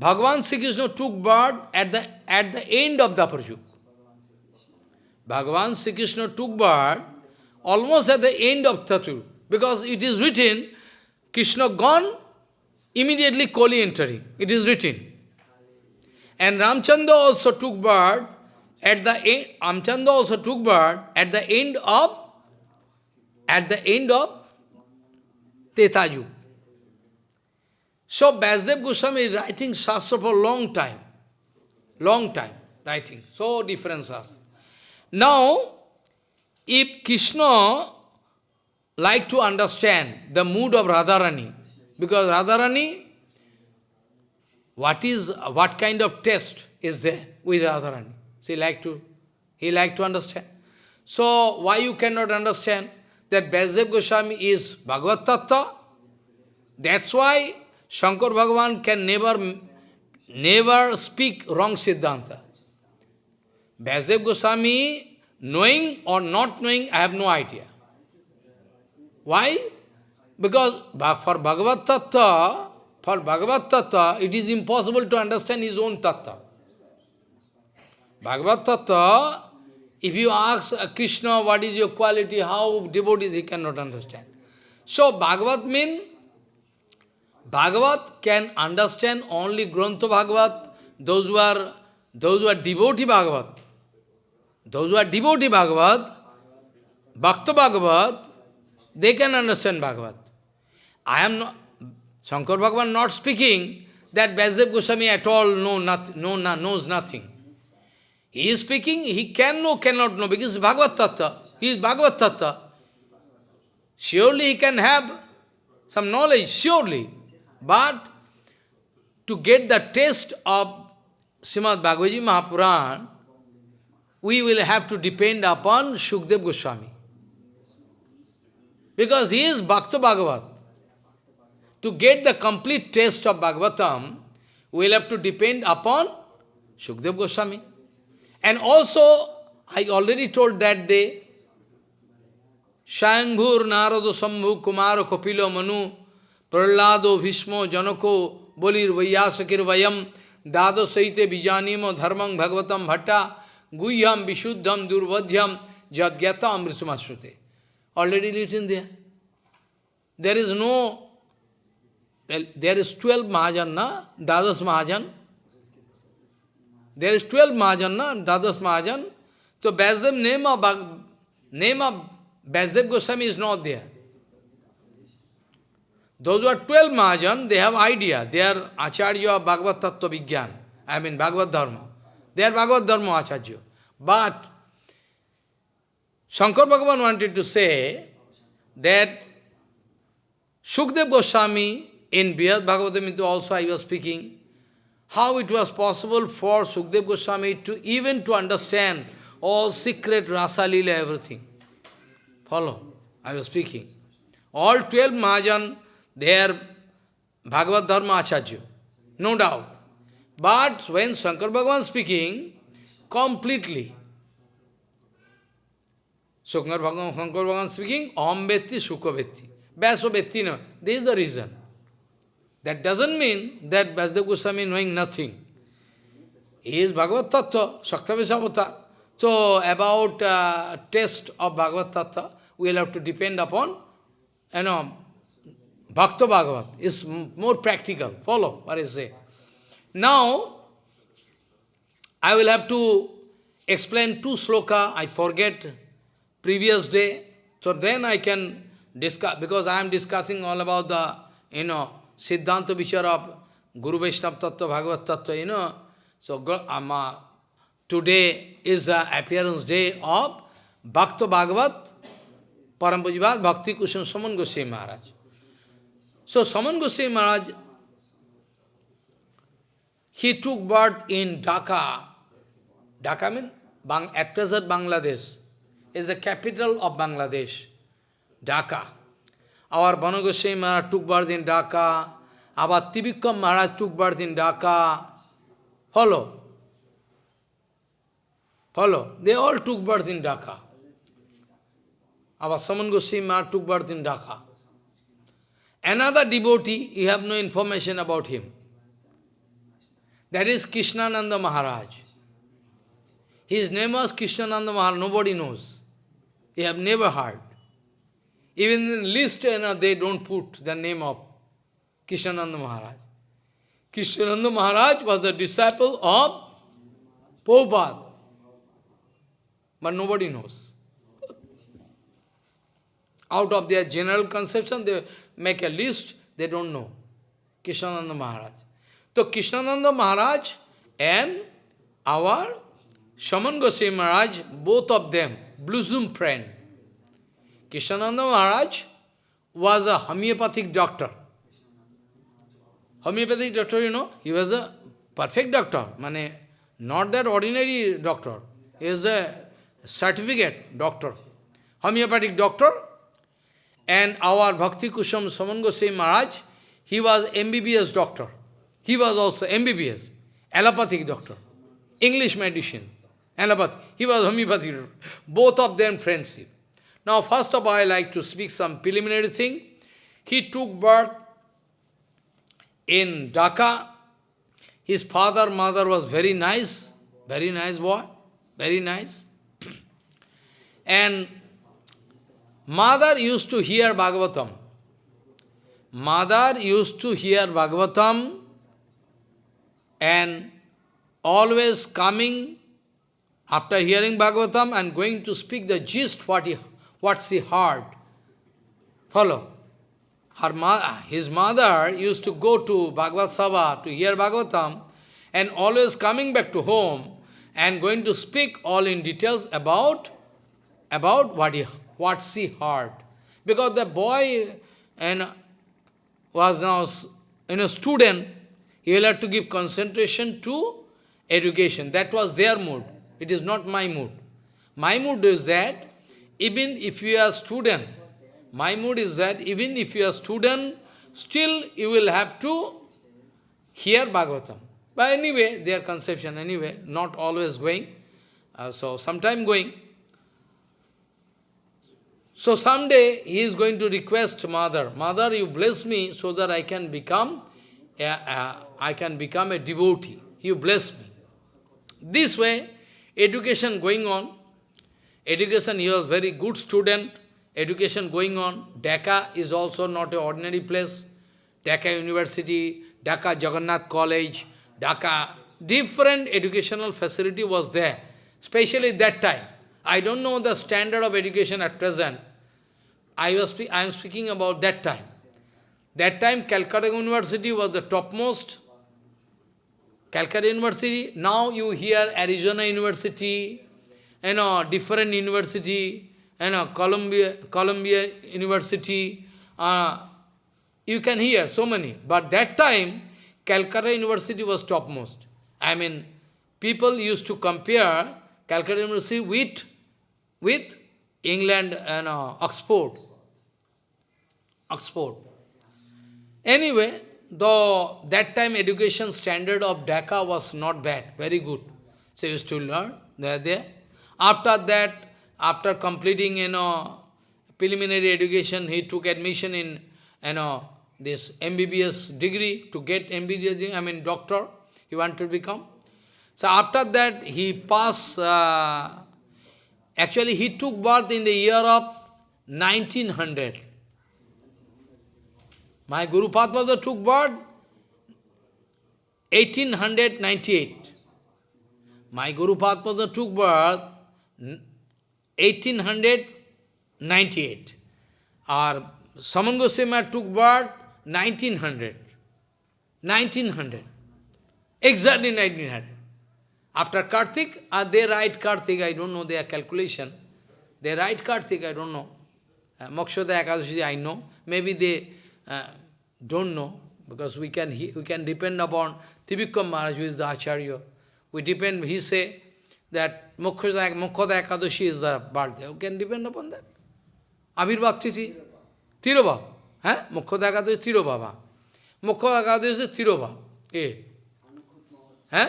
Bhagavan Sri Krishna took birth at the, at the end of the Yug. Bhagavan Sri Krishna took birth almost at the end of Tatu. Because it is written, Krishna gone Immediately Kali entering. It is written. And Ramchandra also took birth at the end, Ramchandra also took birth at the end of at the end of Tetaju. So Vasudev Goswami is writing Shastra for a long time. Long time writing. So different Shastra. Now, if Krishna like to understand the mood of Radharani, because Radharani, what is what kind of test is there with Radharani? She like to, he like to understand. So why you cannot understand that Vasudev Goswami is Bhagavad Tattva? That's why Shankar Bhagavan can never, never speak wrong Siddhanta. Vasudev Goswami, knowing or not knowing, I have no idea. Why? Because for Bhagavad Tattva, for Bhagavad Tattva, it is impossible to understand his own Tattva. Bhagavad Tattva, if you ask Krishna what is your quality, how devotees, he cannot understand. So Bhagavad means, Bhagavad can understand only Grantha Bhagavad, those who are those who are devotee Bhagavad. Those who are devotee Bhagavad, Bhakta Bhagavad, they can understand Bhagavad. I am not, Shankar Bhagavan not speaking that Vasudev Goswami at all know not, know, knows nothing. He is speaking, he can know, cannot know, because Bhagavad Tattva. He is Bhagavad Tattva. Surely he can have some knowledge, surely. But to get the taste of Srimad Bhagavad Mahapuran, we will have to depend upon Shukdev Goswami. Because he is Bhakta Bhagavat. To get the complete taste of Bhagavatam, we will have to depend upon Shukdev Goswami. And also, I already told that day, Shambhur Narado Sambhu Kumaro Kapilo Manu Prahlado Bhishmo Janako Bolir Vayasakir Vayam Dado Saite Bijanimo Dharmang Bhagavatam Bhatta Guhyam Vishuddham Durvadhyam Jadgyata Amrisumasrute. Already written there. There is no, well, there is 12 Mahajan, na? Dadas Mahajan. There is 12 Mahajan, na? Dadas Mahajan. So Vasudev name of, name of Goswami is not there. Those who are 12 Mahajan, they have idea. They are Acharya of Bhagavad Tattva Vigyan. I mean Bhagavad Dharma. They are Bhagavad Dharma Acharya. But Shankar Bhagavan wanted to say that Shukdev Goswami in Brihad Bhagavatam also I was speaking, how it was possible for Sukdev Goswami to even to understand all secret Rasa everything. Follow? I was speaking. All 12 Mahajan, they are Bhagavad Dharma Acharya, no doubt. But when Shankar Bhagavan speaking, completely, Shankar Bhagavan, Shankar Bhagavan speaking, Om Vetti, Sukha Vetti. Vyasa Vetti, no. This is the reason. That doesn't mean that Vasudev Goswami knowing nothing. He is Bhagavad Tattva, Shaktavisavata. So, about uh, test of Bhagavad Tattva, we will have to depend upon, you know, Bhakta Bhagavat is more practical. Follow what I say. Now, I will have to explain two sloka, I forget previous day, so then I can discuss, because I am discussing all about the, you know, Siddhanta Vichar of Guru Vaishnava Tattva, Bhagavad Tattva, you know. So um, uh, today is the appearance day of Bhakta Bhagavat, Parampujivat Bhakti Kusum Saman Goswami Maharaj. So Saman Goswami Maharaj, he took birth in Dhaka. Dhaka means at present Bangladesh is the capital of Bangladesh, Dhaka. Our Banu Maharaj took birth in Dhaka. Our Trivikram Maharaj took birth in Dhaka. Follow. Follow. They all took birth in Dhaka. Our Saman Goswami Maharaj took birth in Dhaka. Another devotee, you have no information about him. That is Krishnananda Maharaj. His name was Krishnananda Maharaj, nobody knows. You have never heard. Even in list, you know, they don't put the name of Krishnananda Maharaj. Krishnananda Maharaj was the disciple of Prabhupada. But nobody knows. out of their general conception, they make a list, they don't know. Krishnananda Maharaj. So Krishnananda Maharaj and our Shaman Goswami Maharaj, both of them, blossom friend. Krishnananda Maharaj was a homeopathic doctor. Homeopathic doctor, you know, he was a perfect doctor. Mane, not that ordinary doctor. He is a certificate doctor. Homeopathic doctor. And our Bhakti Kusham Saman Goswami Maharaj, he was MBBS doctor. He was also MBBS, allopathic doctor, English medicine, allopathy. He was homeopathic doctor. Both of them friendship. Now, first of all, I like to speak some preliminary thing. He took birth in Dhaka. His father, mother was very nice, very nice boy, very nice. and mother used to hear Bhagavatam. Mother used to hear Bhagavatam and always coming after hearing Bhagavatam and going to speak the gist what he what she heard. Follow. Her ma his mother used to go to Bhagavad Sabha to hear Bhagavatam and always coming back to home and going to speak all in details about, about what, he, what she heard. Because the boy and was now you know, student, he will have to give concentration to education. That was their mood. It is not my mood. My mood is that even if you are student, my mood is that even if you are student, still you will have to hear Bhagavatam. But anyway, their conception anyway, not always going. Uh, so sometime going. So someday he is going to request mother, mother, you bless me so that I can become a, a, I can become a devotee. You bless me. This way, education going on. Education, he was very good student. Education going on. Dhaka is also not an ordinary place. Dhaka University, Dhaka Jagannath College, Dhaka, different educational facility was there, especially that time. I don't know the standard of education at present. I, was I am speaking about that time. That time Calcutta University was the topmost. Calcutta University, now you hear Arizona University, you know, different university, you know, Columbia, Columbia University, uh, you can hear so many. But that time, Calcutta University was topmost. I mean, people used to compare Calcutta University with, with England and uh, Oxford. Oxford. Anyway, though that time education standard of Dhaka was not bad, very good. So used to learn, they there. After that, after completing, you know, preliminary education, he took admission in, you know, this MBBS degree, to get MBBS, I mean doctor, he wanted to become. So after that, he passed, uh, actually he took birth in the year of 1900. My Guru Padma took birth 1898. My Guru Padma took birth 1898. Our Saman took birth 1900. 1900. Exactly 1900. After Kartik, uh, they write Kartik, I don't know their calculation. They write Kartik, I don't know. Uh, Mokshoda Ekadashi, I know. Maybe they uh, don't know, because we can we can depend upon Trivikram Maharaj, who is the Acharya. We depend, he say that Mokhoda, Mokhoda Ekadashi is the birthday. You can depend upon that. Abhirbhav Titi, Tirobhav. Eh? Mokhoda Ekadashi, Tirobhava. Mokhoda Ekadashi is Tirobhav. Eh? Huh?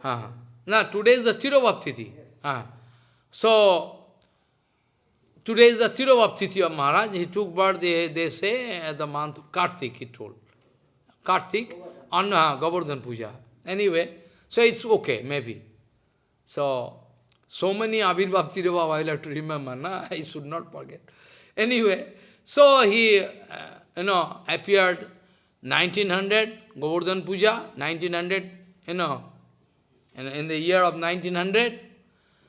Huh. Now, today is the Tirobhav Titi. Huh. So, today is the Tirobhav Titi of Maharaj. He took birth, they, they say, at the month of Kartik, he told. Kartik, Anna, Govardhan Puja. Anyway, so it's okay, maybe. So, so many Abhirbhav Tirobhav I have to remember, na? I should not forget. Anyway, so he, uh, you know, appeared 1900, Govardhan Puja, 1900, you know, in, in the year of 1900.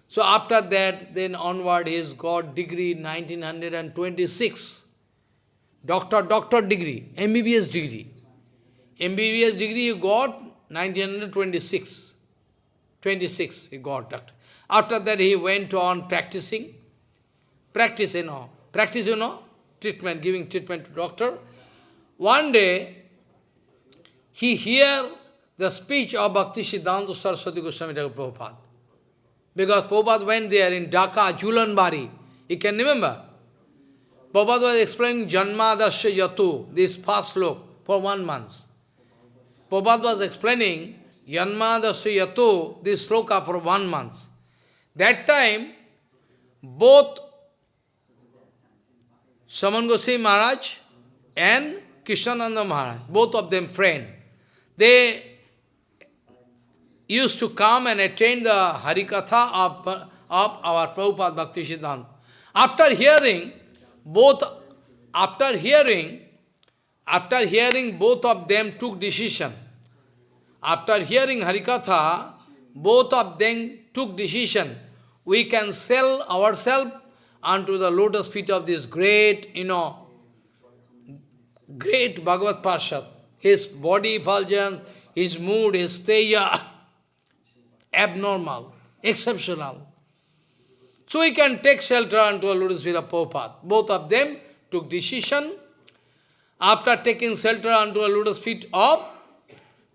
So after that, then onward, he's got degree 1926. Doctor, doctor degree, MBBS degree. MBBS degree he got 1926. 26 he got that. After that he went on practicing. Practice, you know. Practice, you know. Treatment, giving treatment to doctor. One day, he hear the speech of Bhakti Siddhanta Saraswati Goswami Prabhupada. Because Prabhupada went there in Dhaka, Julanbari. You can remember? Prabhupada was explaining Janmadasya Yatu, this first look, for one month. Prabhupada was explaining Janmadasya Yatu, this sloka for one month. That time, both Saman Goswami Maharaj and Krishnananda Maharaj, both of them friend, they used to come and attend the Harikatha of, of our Prabhupada Bhakti Siddhanta. After hearing, both, after hearing, after hearing, both of them took decision. After hearing Harikatha, both of them took decision. We can sell ourselves unto the lotus feet of this great, you know, great Bhagavad Parshad. His body effulgence, his mood, his teja, abnormal, exceptional. So he can take shelter unto a lotus feet of Prabhupada. Both of them took decision. After taking shelter unto a lotus feet of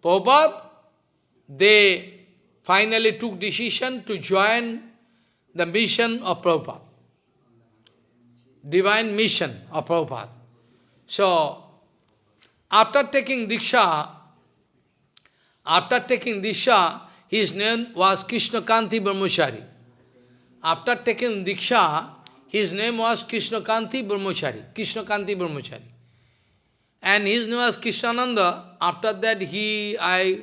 Prabhupada, they finally took decision to join the mission of Prabhupada. Divine mission of Prabhupada. So, after taking Diksha, after taking Diksha, his name was Krishna Kanti Brahmachari. After taking Diksha, his name was Krishna Kanti Brahmachari. Krishna Kanti Brahmachari. And his name was Krishnananda. After that, he, I,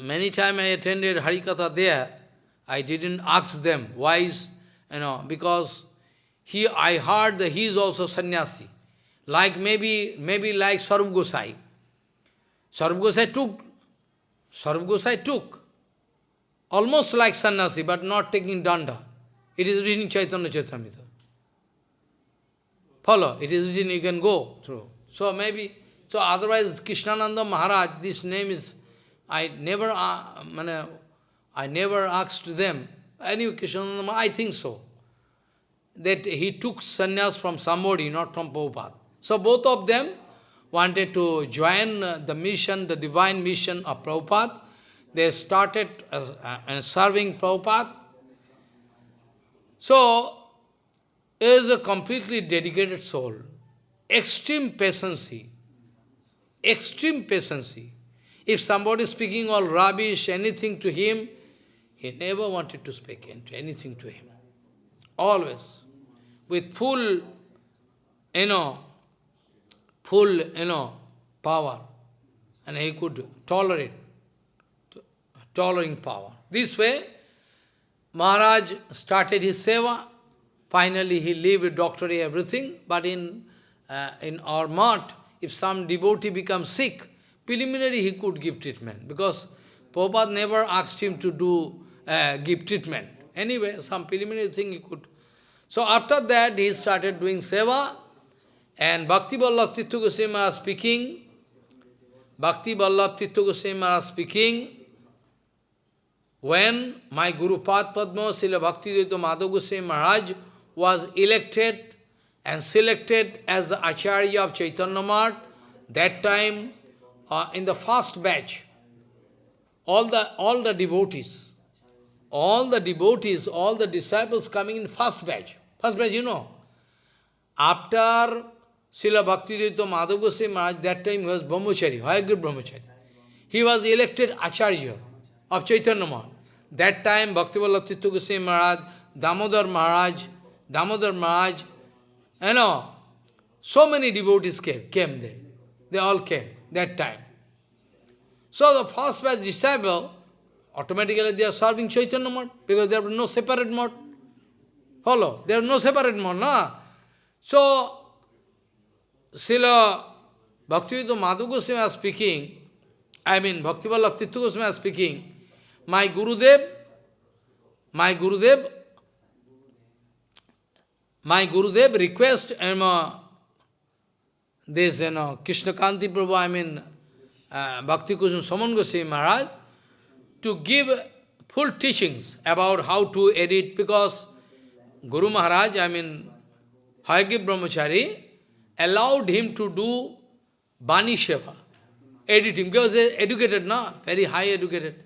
many times I attended Harikatha there. I didn't ask them why is, you know, because he, I heard that he is also sannyasi. Like maybe, maybe like Sarv Gosai. Sarv Gosai took, Sarv Gosai took, almost like sannyasi, but not taking danda. It is written Chaitanya Charitamrita. Follow, it is written, you can go through. So maybe, so otherwise Krishnananda Maharaj, this name is, I never, uh, I never asked them, any Krishnananda Maharaj, I think so, that he took sannyas from somebody, not from Prabhupada. So both of them wanted to join the mission, the divine mission of Prabhupada. They started uh, uh, serving Prabhupada. So, is a completely dedicated soul. Extreme patience. Extreme patience. If somebody is speaking all rubbish, anything to him, he never wanted to speak anything to him. Always. With full, you know, full, you know, power. And he could tolerate, tolerating power. This way, Maharaj started his seva. Finally, he lived doctorate, everything. But in, uh, in our mat, if some devotee becomes sick, preliminary he could give treatment. Because Prabhupada never asked him to do uh, give treatment. Anyway, some preliminary thing he could. So after that, he started doing seva. And Bhakti Vallabh Tirtha Goswami speaking, Bhakti Vallabh Tirtha Goswami speaking, when my Guru Pad Padma, Srila Bhakti Madhav Goswami Maharaj was elected and selected as the Acharya of Chaitanya Math, that time, uh, in the first batch, all the, all the devotees, all the devotees, all the disciples coming in first batch, first batch, you know, after Srila Bhaktivedanta Madhav Goswami Maharaj, that time was Brahmachari, Hayagriv Brahmachari. He was elected Acharya of Chaitanya Maharaj. That time Bhakti Vallabh Tirtha Goswami Maharaj, Damodar Maharaj, Damodar Maharaj, you know, so many devotees came, came there. They all came that time. So the first batch disciple, automatically they are serving Chaitanya Maharaj, because there was no separate mode. Follow? There was no separate mode, no? So, Srila Bhaktivedanta Madhu Goswami was speaking, I mean Bhakti Vallabh Tirtha Goswami was speaking, my Gurudev, my Gurudev my Gurudev request um, uh, this, you know, Krishna Kanti Prabhu, I mean, uh, Bhakti Kusum Saman Goswami Maharaj, to give full teachings about how to edit, because Guru Maharaj, I mean, Hayagriv Brahmachari, allowed him to do Bani Sheva, editing, because he educated, na, very high educated,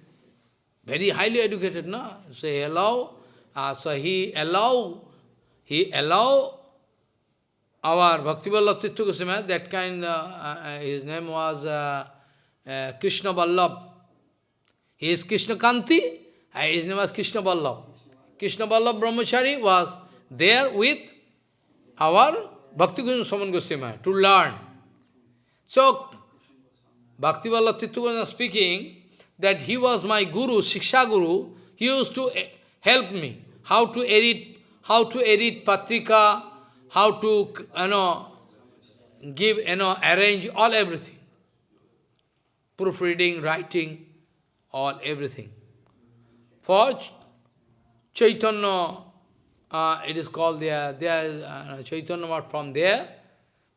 very highly educated, na. So he allow, uh, so he allow, he allow our Bhaktivallabh Tirtha Goswami, that kind, uh, uh, his name was uh, uh, Krishna Vallabh. He is Krishna Kanti, his name was Krishna Vallabh. Krishna Vallabh Brahmachari was there with our Bhakti Saman Goswami to learn. So, Bhakti Vallabh Tirtha Goswami speaking that he was my guru, Shiksha Guru, he used to eh, help me how to edit, how to edit Patrika, how to, you know, give, you know, arrange all everything. Proofreading, writing, all everything. For Ch Chaitanya, uh, it is called there, there uh, Chaitanya from there,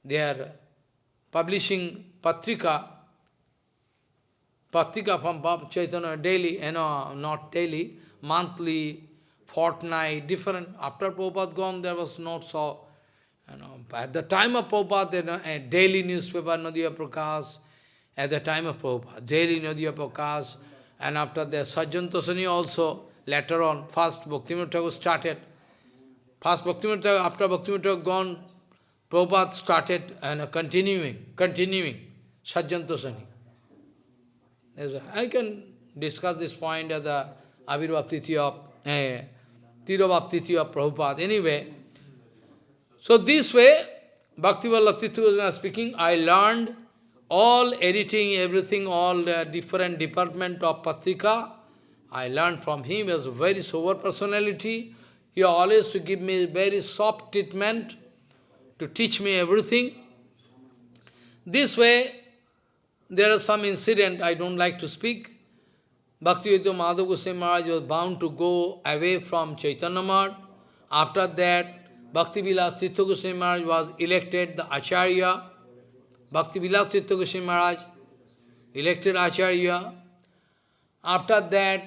they are publishing Patrika, Patrika from Chaitanya daily, you know, not daily, monthly, fortnight, different. After Prabhupada gone, there was not so, you know, at the time of Prabhupada, you know, a daily newspaper, Nadiya Prakash, at the time of Prabhupada, daily Nadiya Prakash, and after that, Sajjan Tosani also, later on, first Bhaktivinoda Thakur started. First Bhaktivinoda Thakur, after Bhaktivinoda Thakur gone, Prabhupada started and uh, continuing, continuing, Sajjan Tosani. I can discuss this point at the Avirbhav Tithi of, eh, Of Prabhupada. Anyway, so this way, Bhakti Vallabh Tirtha was speaking, I learned all editing, everything, all the different department of Patrika. I learned from him, was a very sober personality. He always to give me very soft treatment, to teach me everything. This way, there are some incident I don't like to speak. Bhaktivedanta Madhav Goswami Maharaj was bound to go away from Chaitanya Math. After that, Bhakti Vilas Tirtha Goswami Maharaj was elected the Acharya. Bhakti Vilas Tirtha Goswami Maharaj elected Acharya. After that,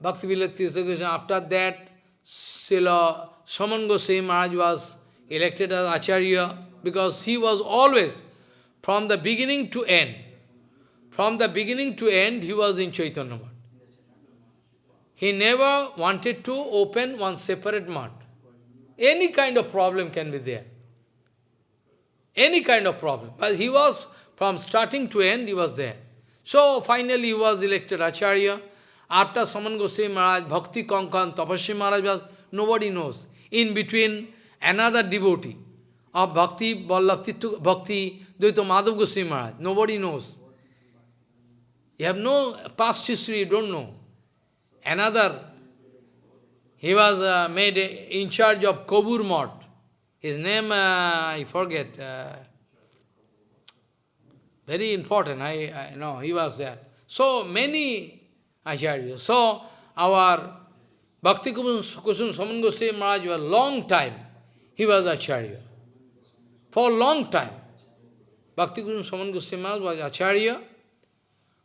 Bhakti Vilas Tirtha Goswami, after that, Srila Saman Goswami Maharaj was elected as Acharya because he was always from the beginning to end. From the beginning to end, he was in Chaitanya Math. He never wanted to open one separate math. Any kind of problem can be there. Any kind of problem. But he was, from starting to end, he was there. So finally he was elected Acharya. After Saman Goswami Maharaj, Bhakti Kankan, Tapasya Maharaj was, nobody knows. In between, another devotee of Bhakti, Vallabh Bhakti, Dvaita Madhav Goswami Maharaj. Nobody knows. You have no past history, you don't know. Another, he was uh, made in charge of Kobur Mott. His name, uh, I forget. Uh, very important, I, I know, he was there. So many acharyas. So our Bhakti Kusum Saman Goswami Maharaj was long time, he was acharya. For a long time. Bhakti Guru Saman Goswami Maharaj was Acharya,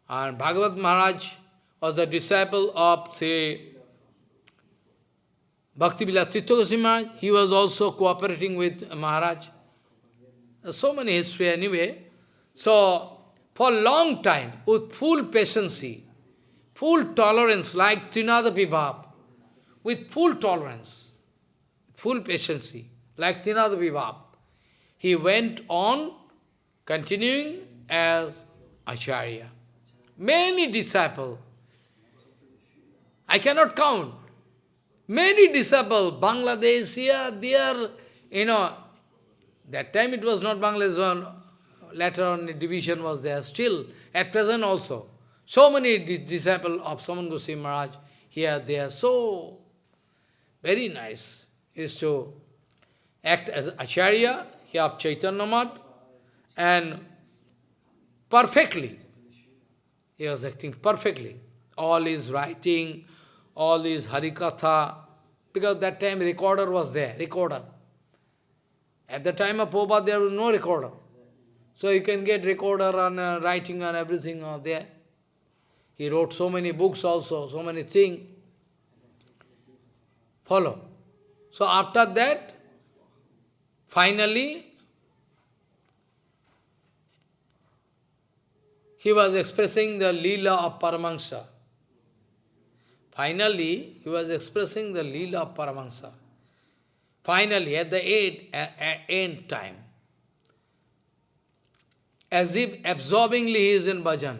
and Bhagavad Maharaj was the disciple of, say, Bhakti Vilas Maharaj. He was also cooperating with Maharaj. So many history anyway. So, for a long time, with full patience, full tolerance, like Trinada Vibhav, with full tolerance, full patience, like Trinada Vibhav, he went on continuing as Acharya. Many disciples, I cannot count, many disciples, Bangladesh, here, there, you know, that time it was not Bangladesh, one, later on division was there, still, at present also. So many disciples of Saman Goswami Maharaj here, they are so very nice, is to act as Acharya, here of Chaitanya Math, and perfectly, he was acting perfectly. All his writing, all his Harikatha, because that time recorder was there, recorder. At the time of Prabhupada, there was no recorder. So you can get recorder and uh, writing and everything are there. He wrote so many books also, so many things. Follow. So after that, finally, he was expressing the Leela of Paramahansa. Finally, he was expressing the Leela of Paramahansa. Finally, at the end, at end time, as if absorbingly he is in bhajan.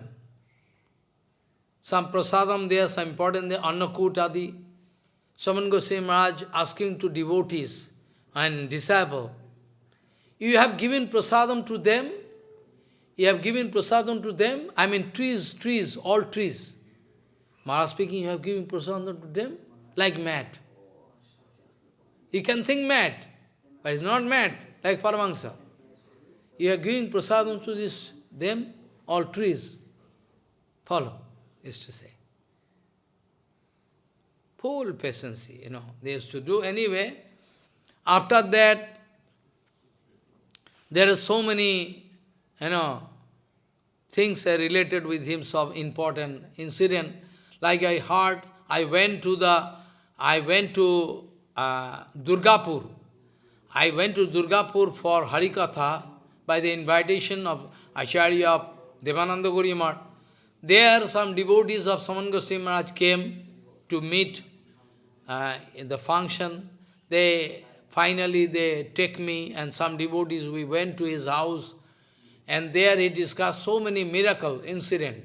Some prasadam there, some important there, Annakutadi. Saman Goswami Maharaj asking to devotees and disciple, you have given prasadam to them, you have given prasadam to them, I mean trees, trees, all trees. Maharaj speaking, you have given prasadam to them, like mad. You can think mad, but it's not mad, like Paramahansa. You are giving prasadam to this, them, all trees. Follow, is to say. Full patience, you know, they used to do anyway. After that, there are so many, you know, things are related with him, some important incident. Like I heard, I went to the, I went to uh, Durgapur. I went to Durgapur for Harikatha by the invitation of Acharya of Devananda Gaudiya Math. There some devotees of Saman Goswami Maharaj came to meet uh, in the function. They finally they take me and some devotees, we went to his house and there he discussed so many miracle incident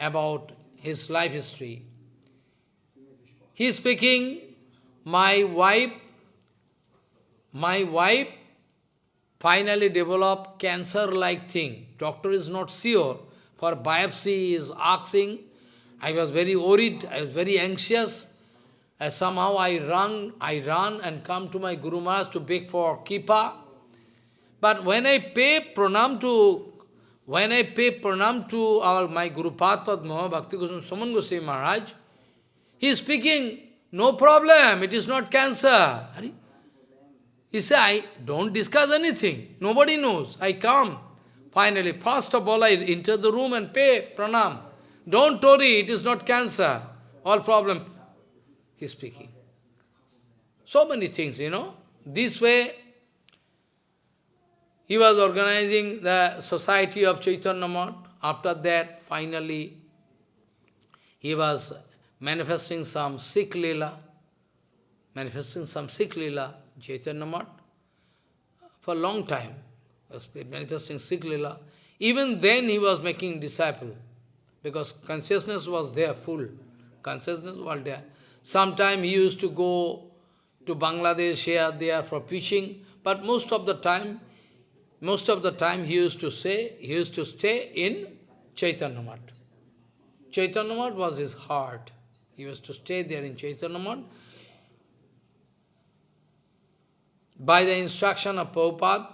about his life history. He is speaking my wife, my wife finally developed cancer-like thing. Doctor is not sure. For biopsy is asking. I was very worried, I was very anxious. Uh, somehow I run, I run and come to my Guru Maharaj to beg for kipa. But when I pay pranam to, when I pay pranam to our my Guru Padma, Bhakti Goswami Saman Goswami Maharaj, he is speaking no problem, it is not cancer. He said, I don't discuss anything. Nobody knows. I come. Finally, first of all, I enter the room and pay pranam. Don't worry, it is not cancer. All problem. He is speaking. So many things, you know. This way, he was organizing the society of Chaitanya. After that, finally, he was manifesting some Sikh manifesting some Sikh Leela, Chaitanya for a long time, was manifesting Sikh. Even then he was making disciple, because consciousness was there, full. Consciousness was there. Sometime he used to go to Bangladesh here, there for preaching, but most of the time, most of the time he used to say, he used to stay in Chaitanya Math. Chaitanya Math was his heart. He used to stay there in Chaitanya Math. By the instruction of Prabhupada,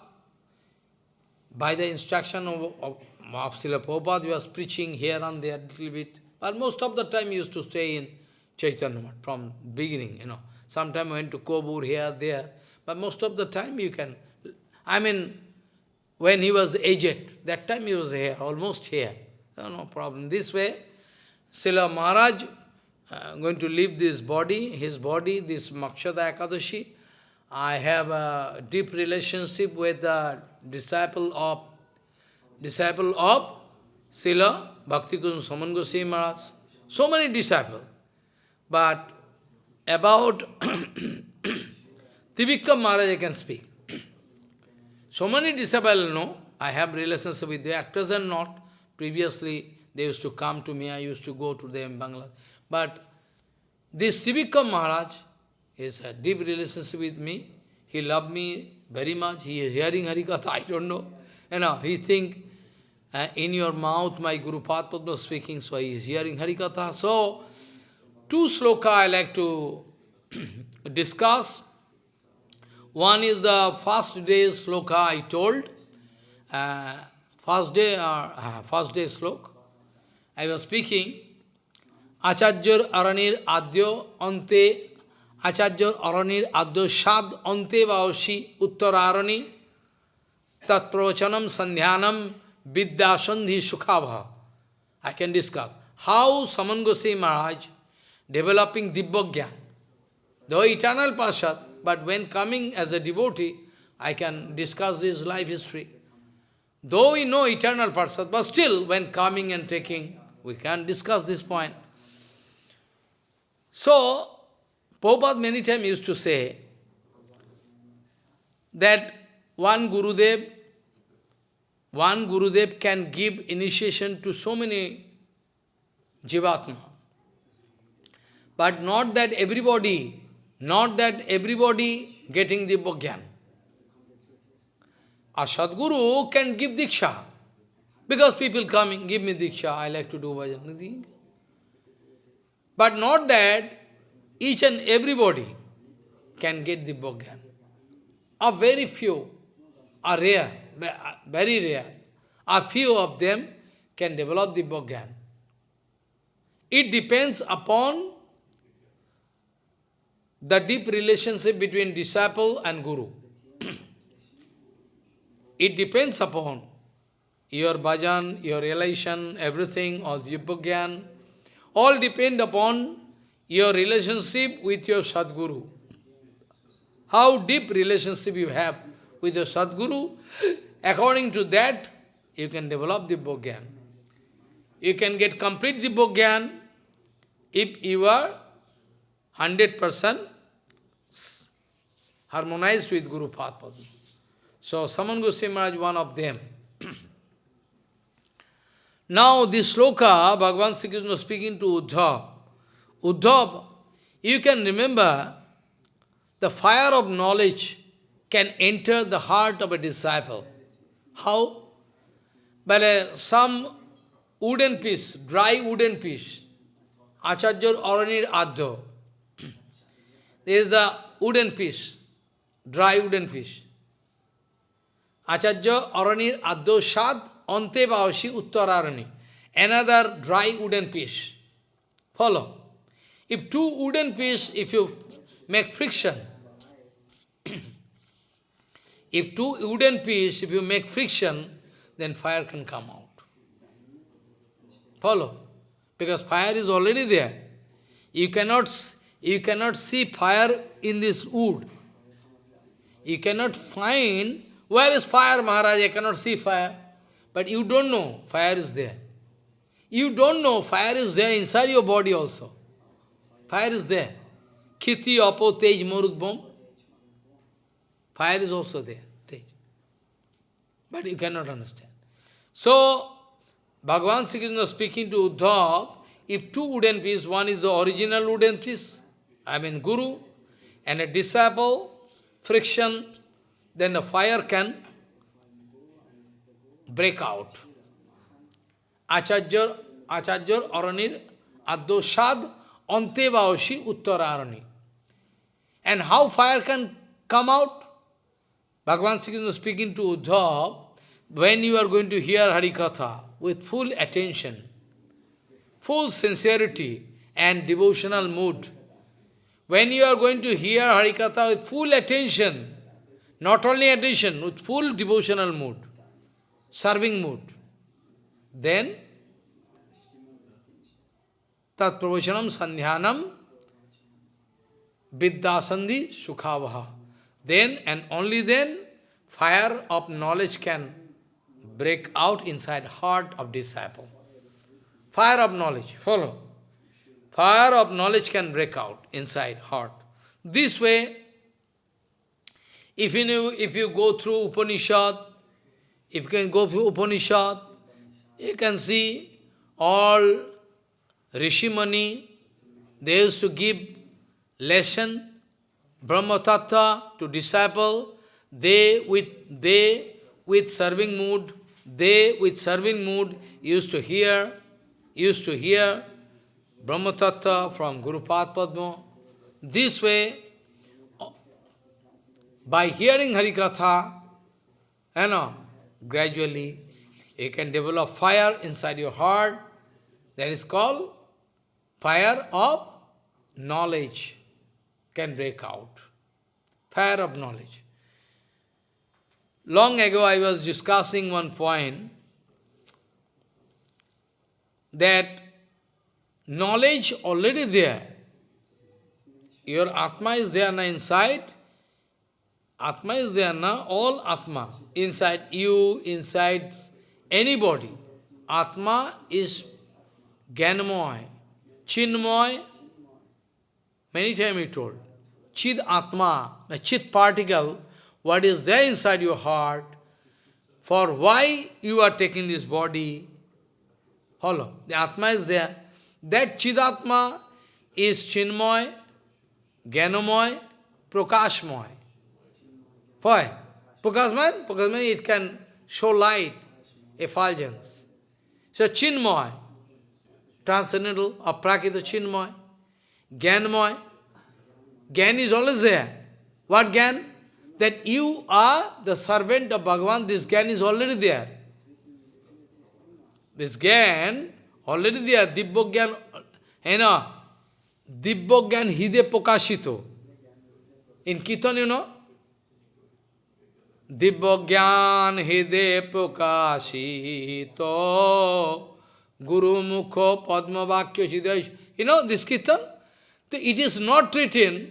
by the instruction of, of, of Prabhupada, he was preaching here and there a little bit. But most of the time he used to stay in Chaitanya Math from beginning, you know. Sometimes went to Kobur here, there. But most of the time you can, I mean, when he was aged, that time he was here, almost here. no problem. This way, Srila Maharaj uh, going to leave this body, his body, this Mokshada Ekadashi. I have a deep relationship with the disciple of disciple of Srila Bhakti Saman Goswami Maharaj. So many disciples. But about Trivikram Maharaj I can speak. So many disciples know, I have relationship with them, at present not. Previously, they used to come to me, I used to go to them in Bangladesh. But this Trivikram Maharaj is a deep relationship with me. He loved me very much. He is hearing Harikatha, I don't know. You know, he think, uh, in your mouth my Guru Padma speaking, so he is hearing Harikatha. So, two sloka I like to discuss. One is the first day sloka I told. Uh, first day, or uh, first day sloka. I was speaking, Acharyar Aranir Adyo Ante Acharya Aranir Adyo Shad Ante Vaoshi Uttararani Tat Pravachanam Sandhyanam Vidya Sukhabha. I can discuss how Saman Goswami Maharaj developing Dibbogyan. the eternal Pashat, but when coming as a devotee, I can discuss his life history. Though we know eternal Pashat, but still when coming and taking, we can discuss this point. So, Prabhupada many times used to say that one Gurudev, one Gurudev can give initiation to so many Jivatma. But not that everybody, not that everybody getting the Bhagyan. A Sadguru can give Diksha. Because people coming, give me Diksha, I like to do bhajan. But not that each and everybody can get the Bhagyan. A very few are rare, very rare. A few of them can develop the Bhagyan. It depends upon the deep relationship between disciple and guru. it depends upon your bhajan, your relation, everything, all the Bhagyan, all depend upon your relationship with your Sadguru. How deep relationship you have with your Sadguru, according to that, you can develop the Bhogyan. You can get complete the Bhogyan if you are 100% harmonized with Guru Padma. So, Saman Goswami Maharaj one of them. now, this sloka, Bhagavan Sri Krishna speaking to Uddhav, Uddhav, you can remember the fire of knowledge can enter the heart of a disciple. How? By a, some wooden piece, dry wooden piece. Acharya Aranir Adho. There is the wooden piece, dry wooden piece. Acharya Aranir Adho Shad Ante Vaoshi Uttararani. Another dry wooden piece. Follow. If two wooden pieces, if you make friction, if two wooden pieces, if you make friction, then fire can come out. Follow? Because fire is already there. You cannot, you cannot see fire in this wood. You cannot find, where is fire, Maharaj? I cannot see fire. But you don't know fire is there. You don't know fire is there inside your body also. Fire is there. Kiti, Apo, Tej, Morukbom. Fire is also there. Tej. But you cannot understand. So, Bhagavan Sri Krishna speaking to Uddhav, if two wooden pieces, one is the original wooden piece, I mean Guru, and a disciple, friction, then the fire can break out. Acharya, Acharya Aranir Adosad Antevaoshi Uttararani. And how fire can come out? Bhagavan Sri speaking to Uddhav, when you are going to hear Harikatha with full attention, full sincerity and devotional mood, when you are going to hear Harikatha with full attention, not only attention, with full devotional mood, serving mood, then tat pravachanam sandhyanam vidyasandhi sukhavah. Then and only then fire of knowledge can break out inside heart of disciple. Fire of knowledge, follow. Fire of knowledge can break out inside heart. This way, if you, if you go through Upanishad, if you can go through Upanishad, you can see all Rishimani, they used to give lesson, Brahma Tattva to disciple, they with they with serving mood, they with serving mood used to hear, used to hear Brahma Tattva from Guru Padma. This way, by hearing Harikatha, you know, gradually you can develop fire inside your heart. That is called fire of knowledge. can break out. Fire of knowledge. Long ago I was discussing one point that knowledge already there. Your Atma is there now inside. Atma is there now, all Atma. Inside you, inside anybody. Atma is Gyanmoy, Chinmoy, many times he told. Chid Atma, the Chit particle, what is there inside your heart, for why you are taking this body. Follow. The Atma is there. That Chidatma is Chinmoy, Gyanamoy, Prakashmoy. Why? Prakashmoy, Prakashmoy, it can show light, effulgence. So Chinmoy, transcendental, aprakita Chinmoy, Gyanmoy. Gyan is always there. What Gyan? That you are the servant of Bhagavan, this Gyan is already there. This Gyan, already there, Dibbogyan, eh, you know, Dibbogyan Hide Pokashito. In Kirtan, you know, Dibbogyan Hide Pokashito Guru Mukho Padma Vakya. You know this Kirtan? It is not written,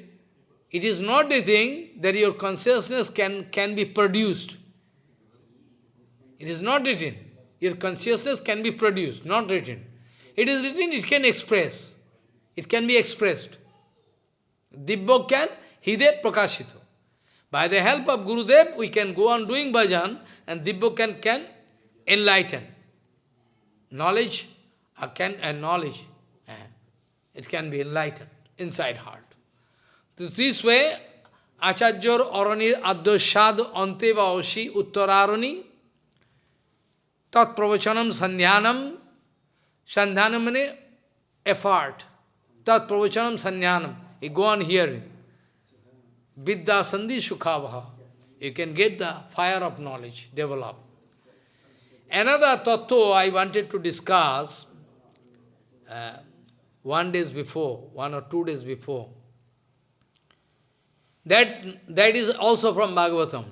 it is not a thing that your consciousness can, can be produced. It is not written. Your consciousness can be produced, not written. It is written, it can express. It can be expressed. Dibbo can, Hide Prakashito. By the help of Gurudev, we can go on doing bhajan, and Dibbo can, can enlighten. Knowledge, uh, can, and knowledge, uh, it can be enlightened inside heart. This way, Acharyar Aranir Adyoshad Anteva Oshi Uttararani Tat Pravachanam Sandhyanam Sandhyanam means effort. Tat Pravachanam Sandhyanam. You go on hearing. Vidya Sandhi Sukhavah. You can get the fire of knowledge, develop. Another tattva I wanted to discuss uh, one days before, one or two days before. That, that is also from Bhagavatam.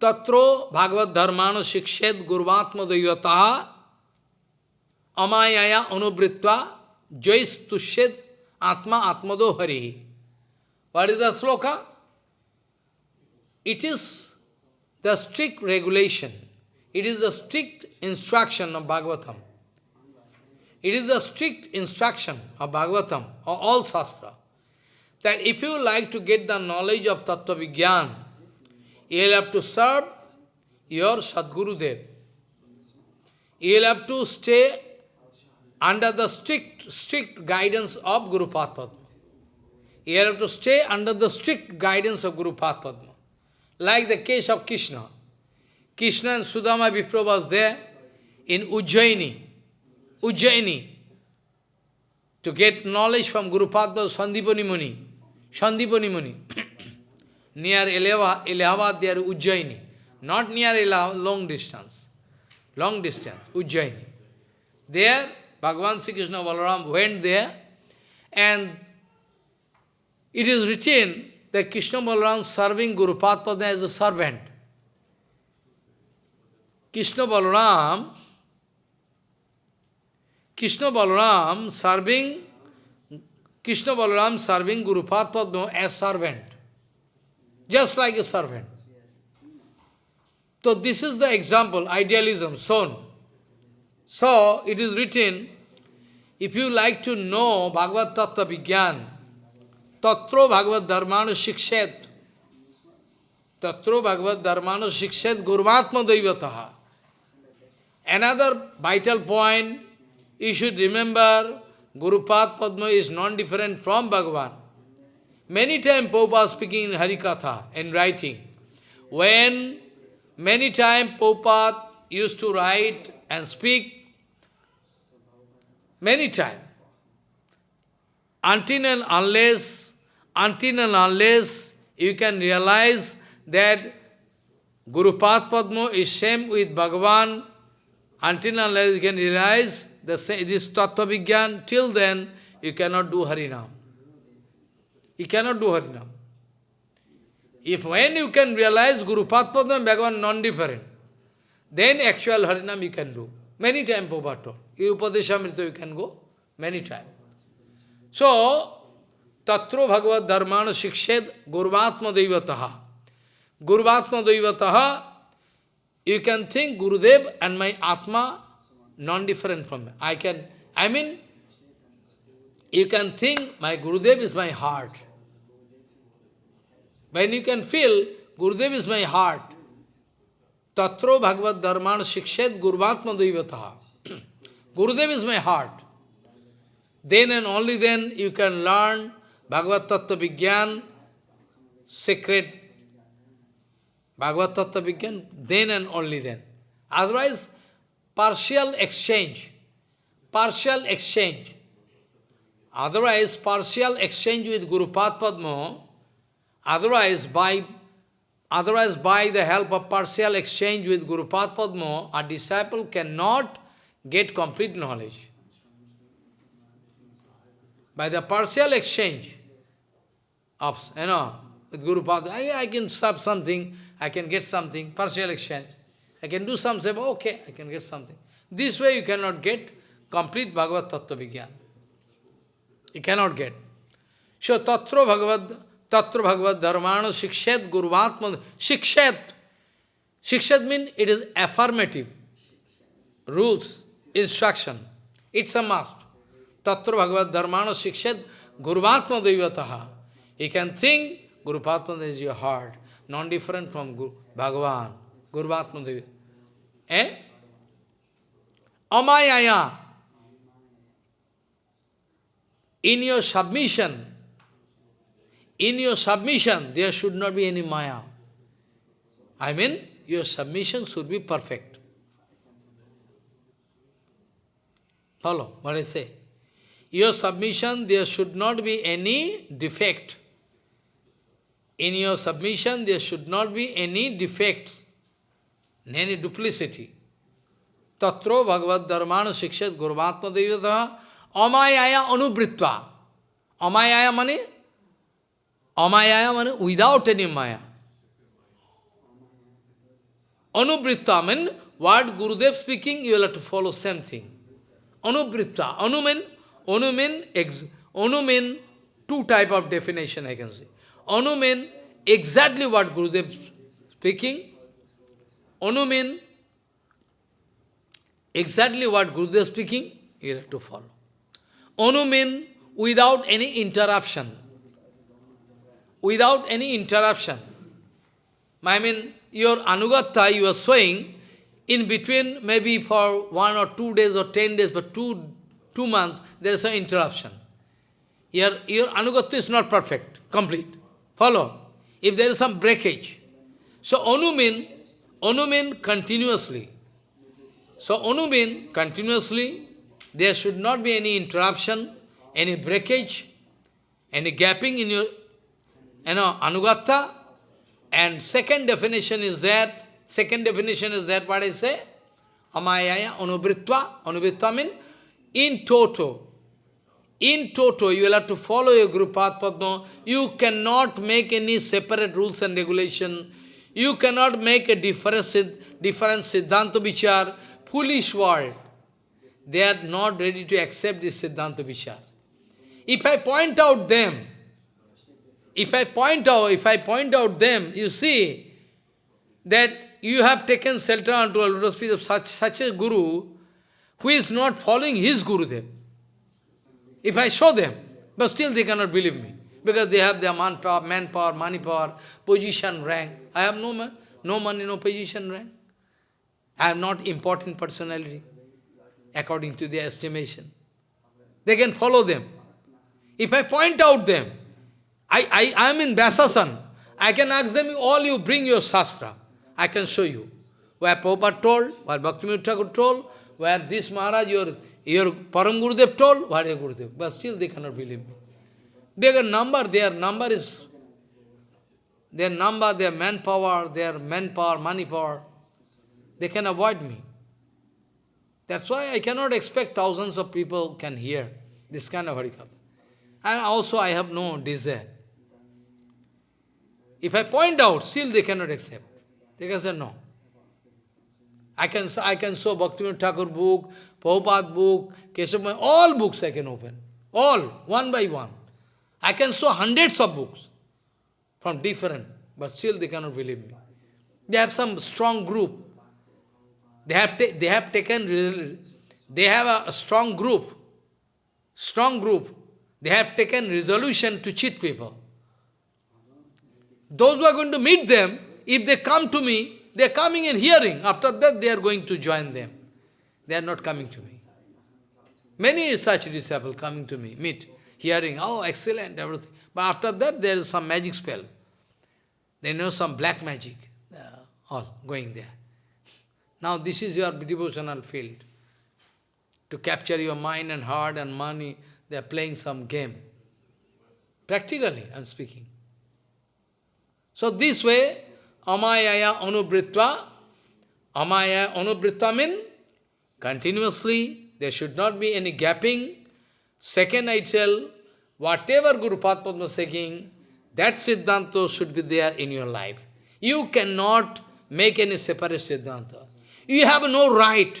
Tatro Bhagavad Dharmano Shikshet Gurvatma Dayataha Amayaya Anubritva Jais Tushed Atma Atmado Hari. What is the sloka? It is the strict regulation. It is the strict instruction of Bhagavatam. It is a strict instruction of Bhagavatam, or all Shastra, that if you like to get the knowledge of Tattva Vigyan, you will have to serve your Sadguru Dev. You will have to stay under the strict, strict guidance of Guru Padma. You have to stay under the strict guidance of Guru Padma. Like the case of Krishna. Krishna and Sudama Vipra was there in Ujjaini. Ujjaini. To get knowledge from Guru Padma Sandipani Muni. Sandipani Muni. near Allahabad, are Ujjaini. Not near Allahabad, long distance. Long distance, Ujjaini. There, Bhagavan Sri Krishna Balaram went there, and it is written that Krishna Balaram serving Guru Padma as a servant. Krishna Balaram, Krishna Balaram serving Krishna Balaram serving Guru Padma as a servant, just like a servant. So this is the example, idealism, shown. So it is written, if you like to know Bhagavad Tattva Vigyan, Tatro Bhagavad Dharmanu Shikshet. Tatro Bhagavad Dharmanu Shikshet Gurvatma Daivataha. Another vital point, you should remember, Gurupad Padma is non-different from Bhagavan. Many times Prabhupada speaking in Harikatha and writing. When many times Prabhupada used to write and speak, many times, until and unless until and unless you can realize that Guru Padma is same with Bhagavan, until and unless you can realize the, this Tattva Vigyan, till then you cannot do Harinam. You cannot do Harinam. If when you can realize Guru Padma and Bhagavan non-different, then actual Harinam you can do. Many times Prabhupada told. Upadeshamrita you can go many times. So, Tatro Bhagavad Dharmana Shikshed Gurvatma Devataha. Gurvatma Devataha, you can think Gurudev and my Atma non-different from me. I can, I mean, you can think my Gurudev is my heart. When you can feel Gurudev is my heart, तत्रो भगवत धर्मान शिक्षित गुरुवात्म दैवता। गुरुदेव is my heart. Then and only then you can learn भगवत तत्व विज्ञान secret भगवत तत्व विज्ञान then and only then otherwise partial exchange partial exchange otherwise partial exchange with Gurupad Padma otherwise by otherwise by the help of partial exchange with Guru Padma, a disciple cannot get complete knowledge. By the partial exchange of, you know, with Guru Padma, I, I can stop something, I can get something, partial exchange. I can do something, okay, I can get something. This way you cannot get complete Bhagavad Tattva Vigyan. You cannot get. So, Tatra Bhagavad, Tatra Bhagavad Dharmana Shikshet Guruvatma, Shikshet. Shikshet means it is affirmative. Rules, instruction. It's a must. Tatra Bhagavad Dharmana Shikshet Guruvatma Devataha. You can think Guru Padma is your heart, non-different from Guru, Bhagavan, Guru Padma Devi. Eh? Amayaya. In your submission, in your submission, there should not be any maya. I mean, your submission should be perfect. Follow what I say. Your submission, there should not be any defect. In your submission, there should not be any defects, any duplicity. Tatro Bhagavad Dharmana Shikshat Guruvatma Devata Amayaya Anubritva. Amayaya money? Amayaya money without any maya. Anubritta means what Gurudev speaking, you will have to follow same thing. Anubritta. Anu means, anu means, ex, anu means two type of definition I can say. Anu means exactly what Gurudev speaking. Anu means exactly what Gurudev speaking, you have to follow. Anu means without any interruption. Without any interruption. I mean, your anugatha you are showing, in between, maybe for one or two days or ten days, but two, two months, there is an interruption. Your, your anugatha is not perfect, complete. Follow? If there is some breakage. So anumin, anumin continuously. So anumin continuously, there should not be any interruption, any breakage, any gapping in your you know, anugatha. And second definition is that, second definition is that what I say? Amayaya anubritva. Anubritva means in toto. In toto, you will have to follow your Guru path, Padma. You cannot make any separate rules and regulation. You cannot make a difference, different Siddhanta Vichar. Foolish world. They are not ready to accept this Siddhanta Vichar. If I point out them, if I point out, if I point out them, you see that you have taken shelter unto a lotus feet of such, such a guru who is not following his guru Gurudev. If I show them, but still they cannot believe me. Because they have their manpower, manpower, money power, position, rank. I have no, man, no money, no position, rank. I am not important personality, according to their estimation. They can follow them. If I point out them, I, I, I am in Vyasasan. I can ask them, all you bring your Shastra. I can show you. Where Prabhupada told, where Bhaktivinoda Thakur told, where this Maharaj, your, your Param Gurudev told, where your Gurudev. But still they cannot believe me. Their number, their number is, their number, their manpower, their manpower, money power, they can avoid me. That's why I cannot expect thousands of people can hear this kind of Harikatha. And also I have no desire. If I point out, still they cannot accept. They can say no. I can, I can show Bhaktivinoda Thakur book, Prabhupada book, Keshav, all books I can open. All, one by one. I can show hundreds of books from different, but still they cannot believe me. They have some strong group. They have, they have taken, they have a strong group, strong group. They have taken resolution to cheat people. Those who are going to meet them, if they come to me, they are coming and hearing. After that, they are going to join them. They are not coming to me. Many such disciples coming to me, meet, hearing, oh, excellent, everything. But after that, there is some magic spell. They know some black magic. all going there. Now, this is your devotional field. To capture your mind and heart and money, they are playing some game. Practically, I am speaking. So this way, amayaya anubritva, amaya anubritva means continuously, there should not be any gapping. Second, I tell, whatever Guru Padma is saying, that Siddhanta should be there in your life. You cannot make any separate Siddhanta. You have no right.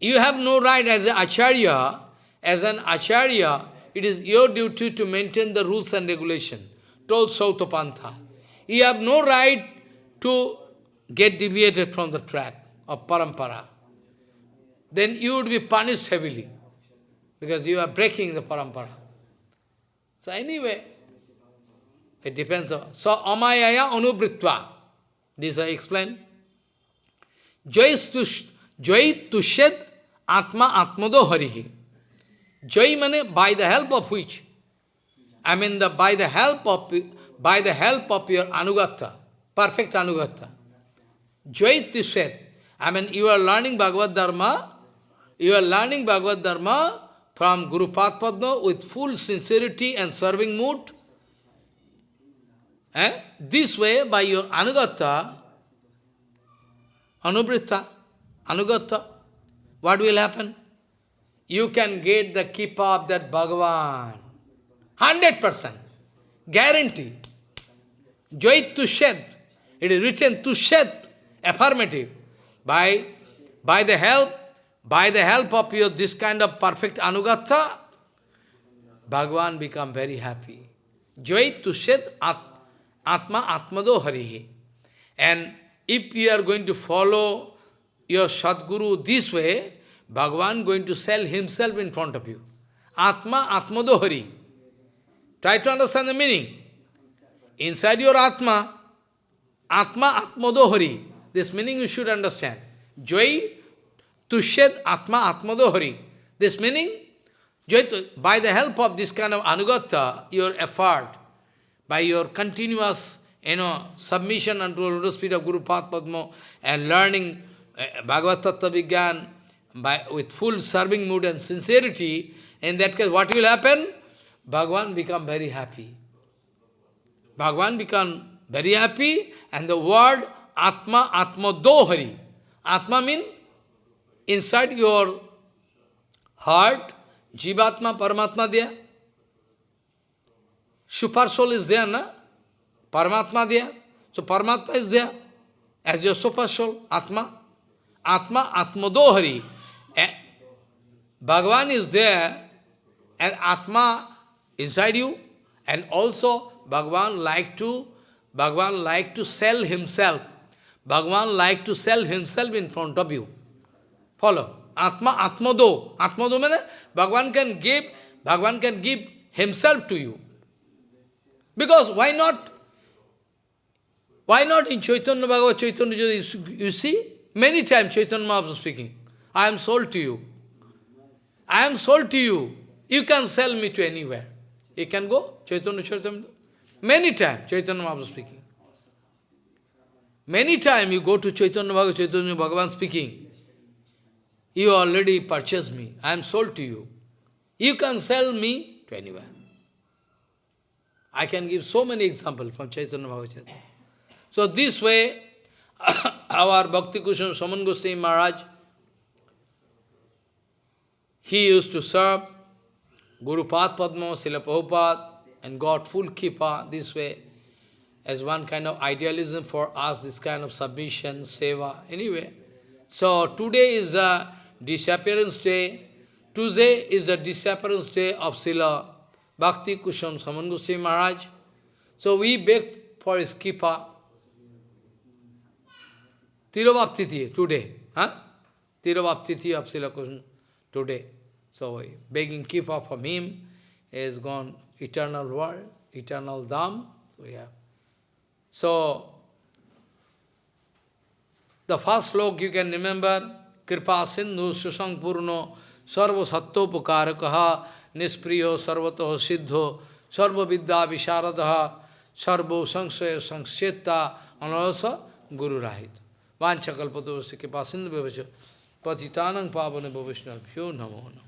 You have no right as an Acharya, as an Acharya, it is your duty to maintain the rules and regulation, told Sautapantha. You have no right to get deviated from the track of parampara. Then you would be punished heavily, because you are breaking the parampara. So anyway, it depends on... So, amayaya anubritva. This I explained. Jai tushed atma atmado harihi. Jai mane by the help of which? I mean the by the help of by the help of your anugata, perfect anugata. Jai tushed. I mean you are learning Bhagavad Dharma, you are learning Bhagavad Dharma from Guru Padma with full sincerity and serving mood. Eh? This way, by your anugata, anubrita, anugata, what will happen? You can get the keep of that Bhagavan. 100%. Guarantee. Joy to shed. It is written to shed. Affirmative. By, by the help, by the help of your this kind of perfect anugata, Bhagavan become very happy. Joy to shed atma. Atma Atmado Harihi. And if you are going to follow your Sadguru this way, Bhagavan going to sell himself in front of you. Atma Atmado Hari. Try to understand the meaning. Inside your Atma, Atma Atmado Hari. This meaning you should understand. Joy to shed Atma Atmado Hari. This meaning, joy by the help of this kind of anugata, your effort, by your continuous you know, submission unto the lotus feet of Guru Padma and learning uh, Bhagavad Tattva Vigyan by, with full serving mood and sincerity, in that case, what will happen? Bhagavan become very happy. Bhagwan become very happy, and the word Atma, Atma Dohari. Atma means inside your heart, Jivatma, Paramatma there. Super soul is there, na? Paramatma there. So Paramatma is there as your super soul, Atma. Atma, Atmadohari. And Bhagavan is there and Atma inside you. And also Bhagavan like to Bhagavan like to sell himself. Bhagavan like to sell himself in front of you. Follow. Atma, Atmado. Atmado means Bhagavan can give, Bhagavan can give himself to you. Because why not? Why not in Chaitanya Bhagavad Chaitanya you see? Many times Chaitanya Mahaprabhu speaking, I am sold to you. I am sold to you. You can sell me to anywhere. You can go, Chaitanya Chaitanya. Many times Chaitanya Mahaprabhu speaking. Many times you go to Chaitanya Bhagavad Chaitanya Bhagavan speaking, you already purchased me. I am sold to you. You can sell me to anywhere. I can give so many examples from Chaitanya Bhagavad So this way, our Bhakti Kusum Saman Goswami Maharaj, he used to serve Guru Pad Padma, Srila Prabhupada, and got full kippa this way. as one kind of idealism for us, this kind of submission, seva, anyway. So today is a disappearance day. Tuesday is the disappearance day of Srila Bhakti Kusum Saman Maharaj. So we beg for his kipa. Tirobhaptiti today. Huh? Tirobhaptiti of Srila Kusum today. So begging kipa from him. Has gone eternal world, eternal dham. We have. So, the first slok you can remember, Kripa Sindhu Susang Purno Sarva Sattopakarakaha Nispriyo Sarvato Siddho Sarva Vidya Visharadaha Sarvo Sangsaya Sangseta Anarasa Guru Rahit. Vanchakalpato Kripa Sindhu Bhavacha Patitanang Pavane Bhavishna Pyo Namo Namo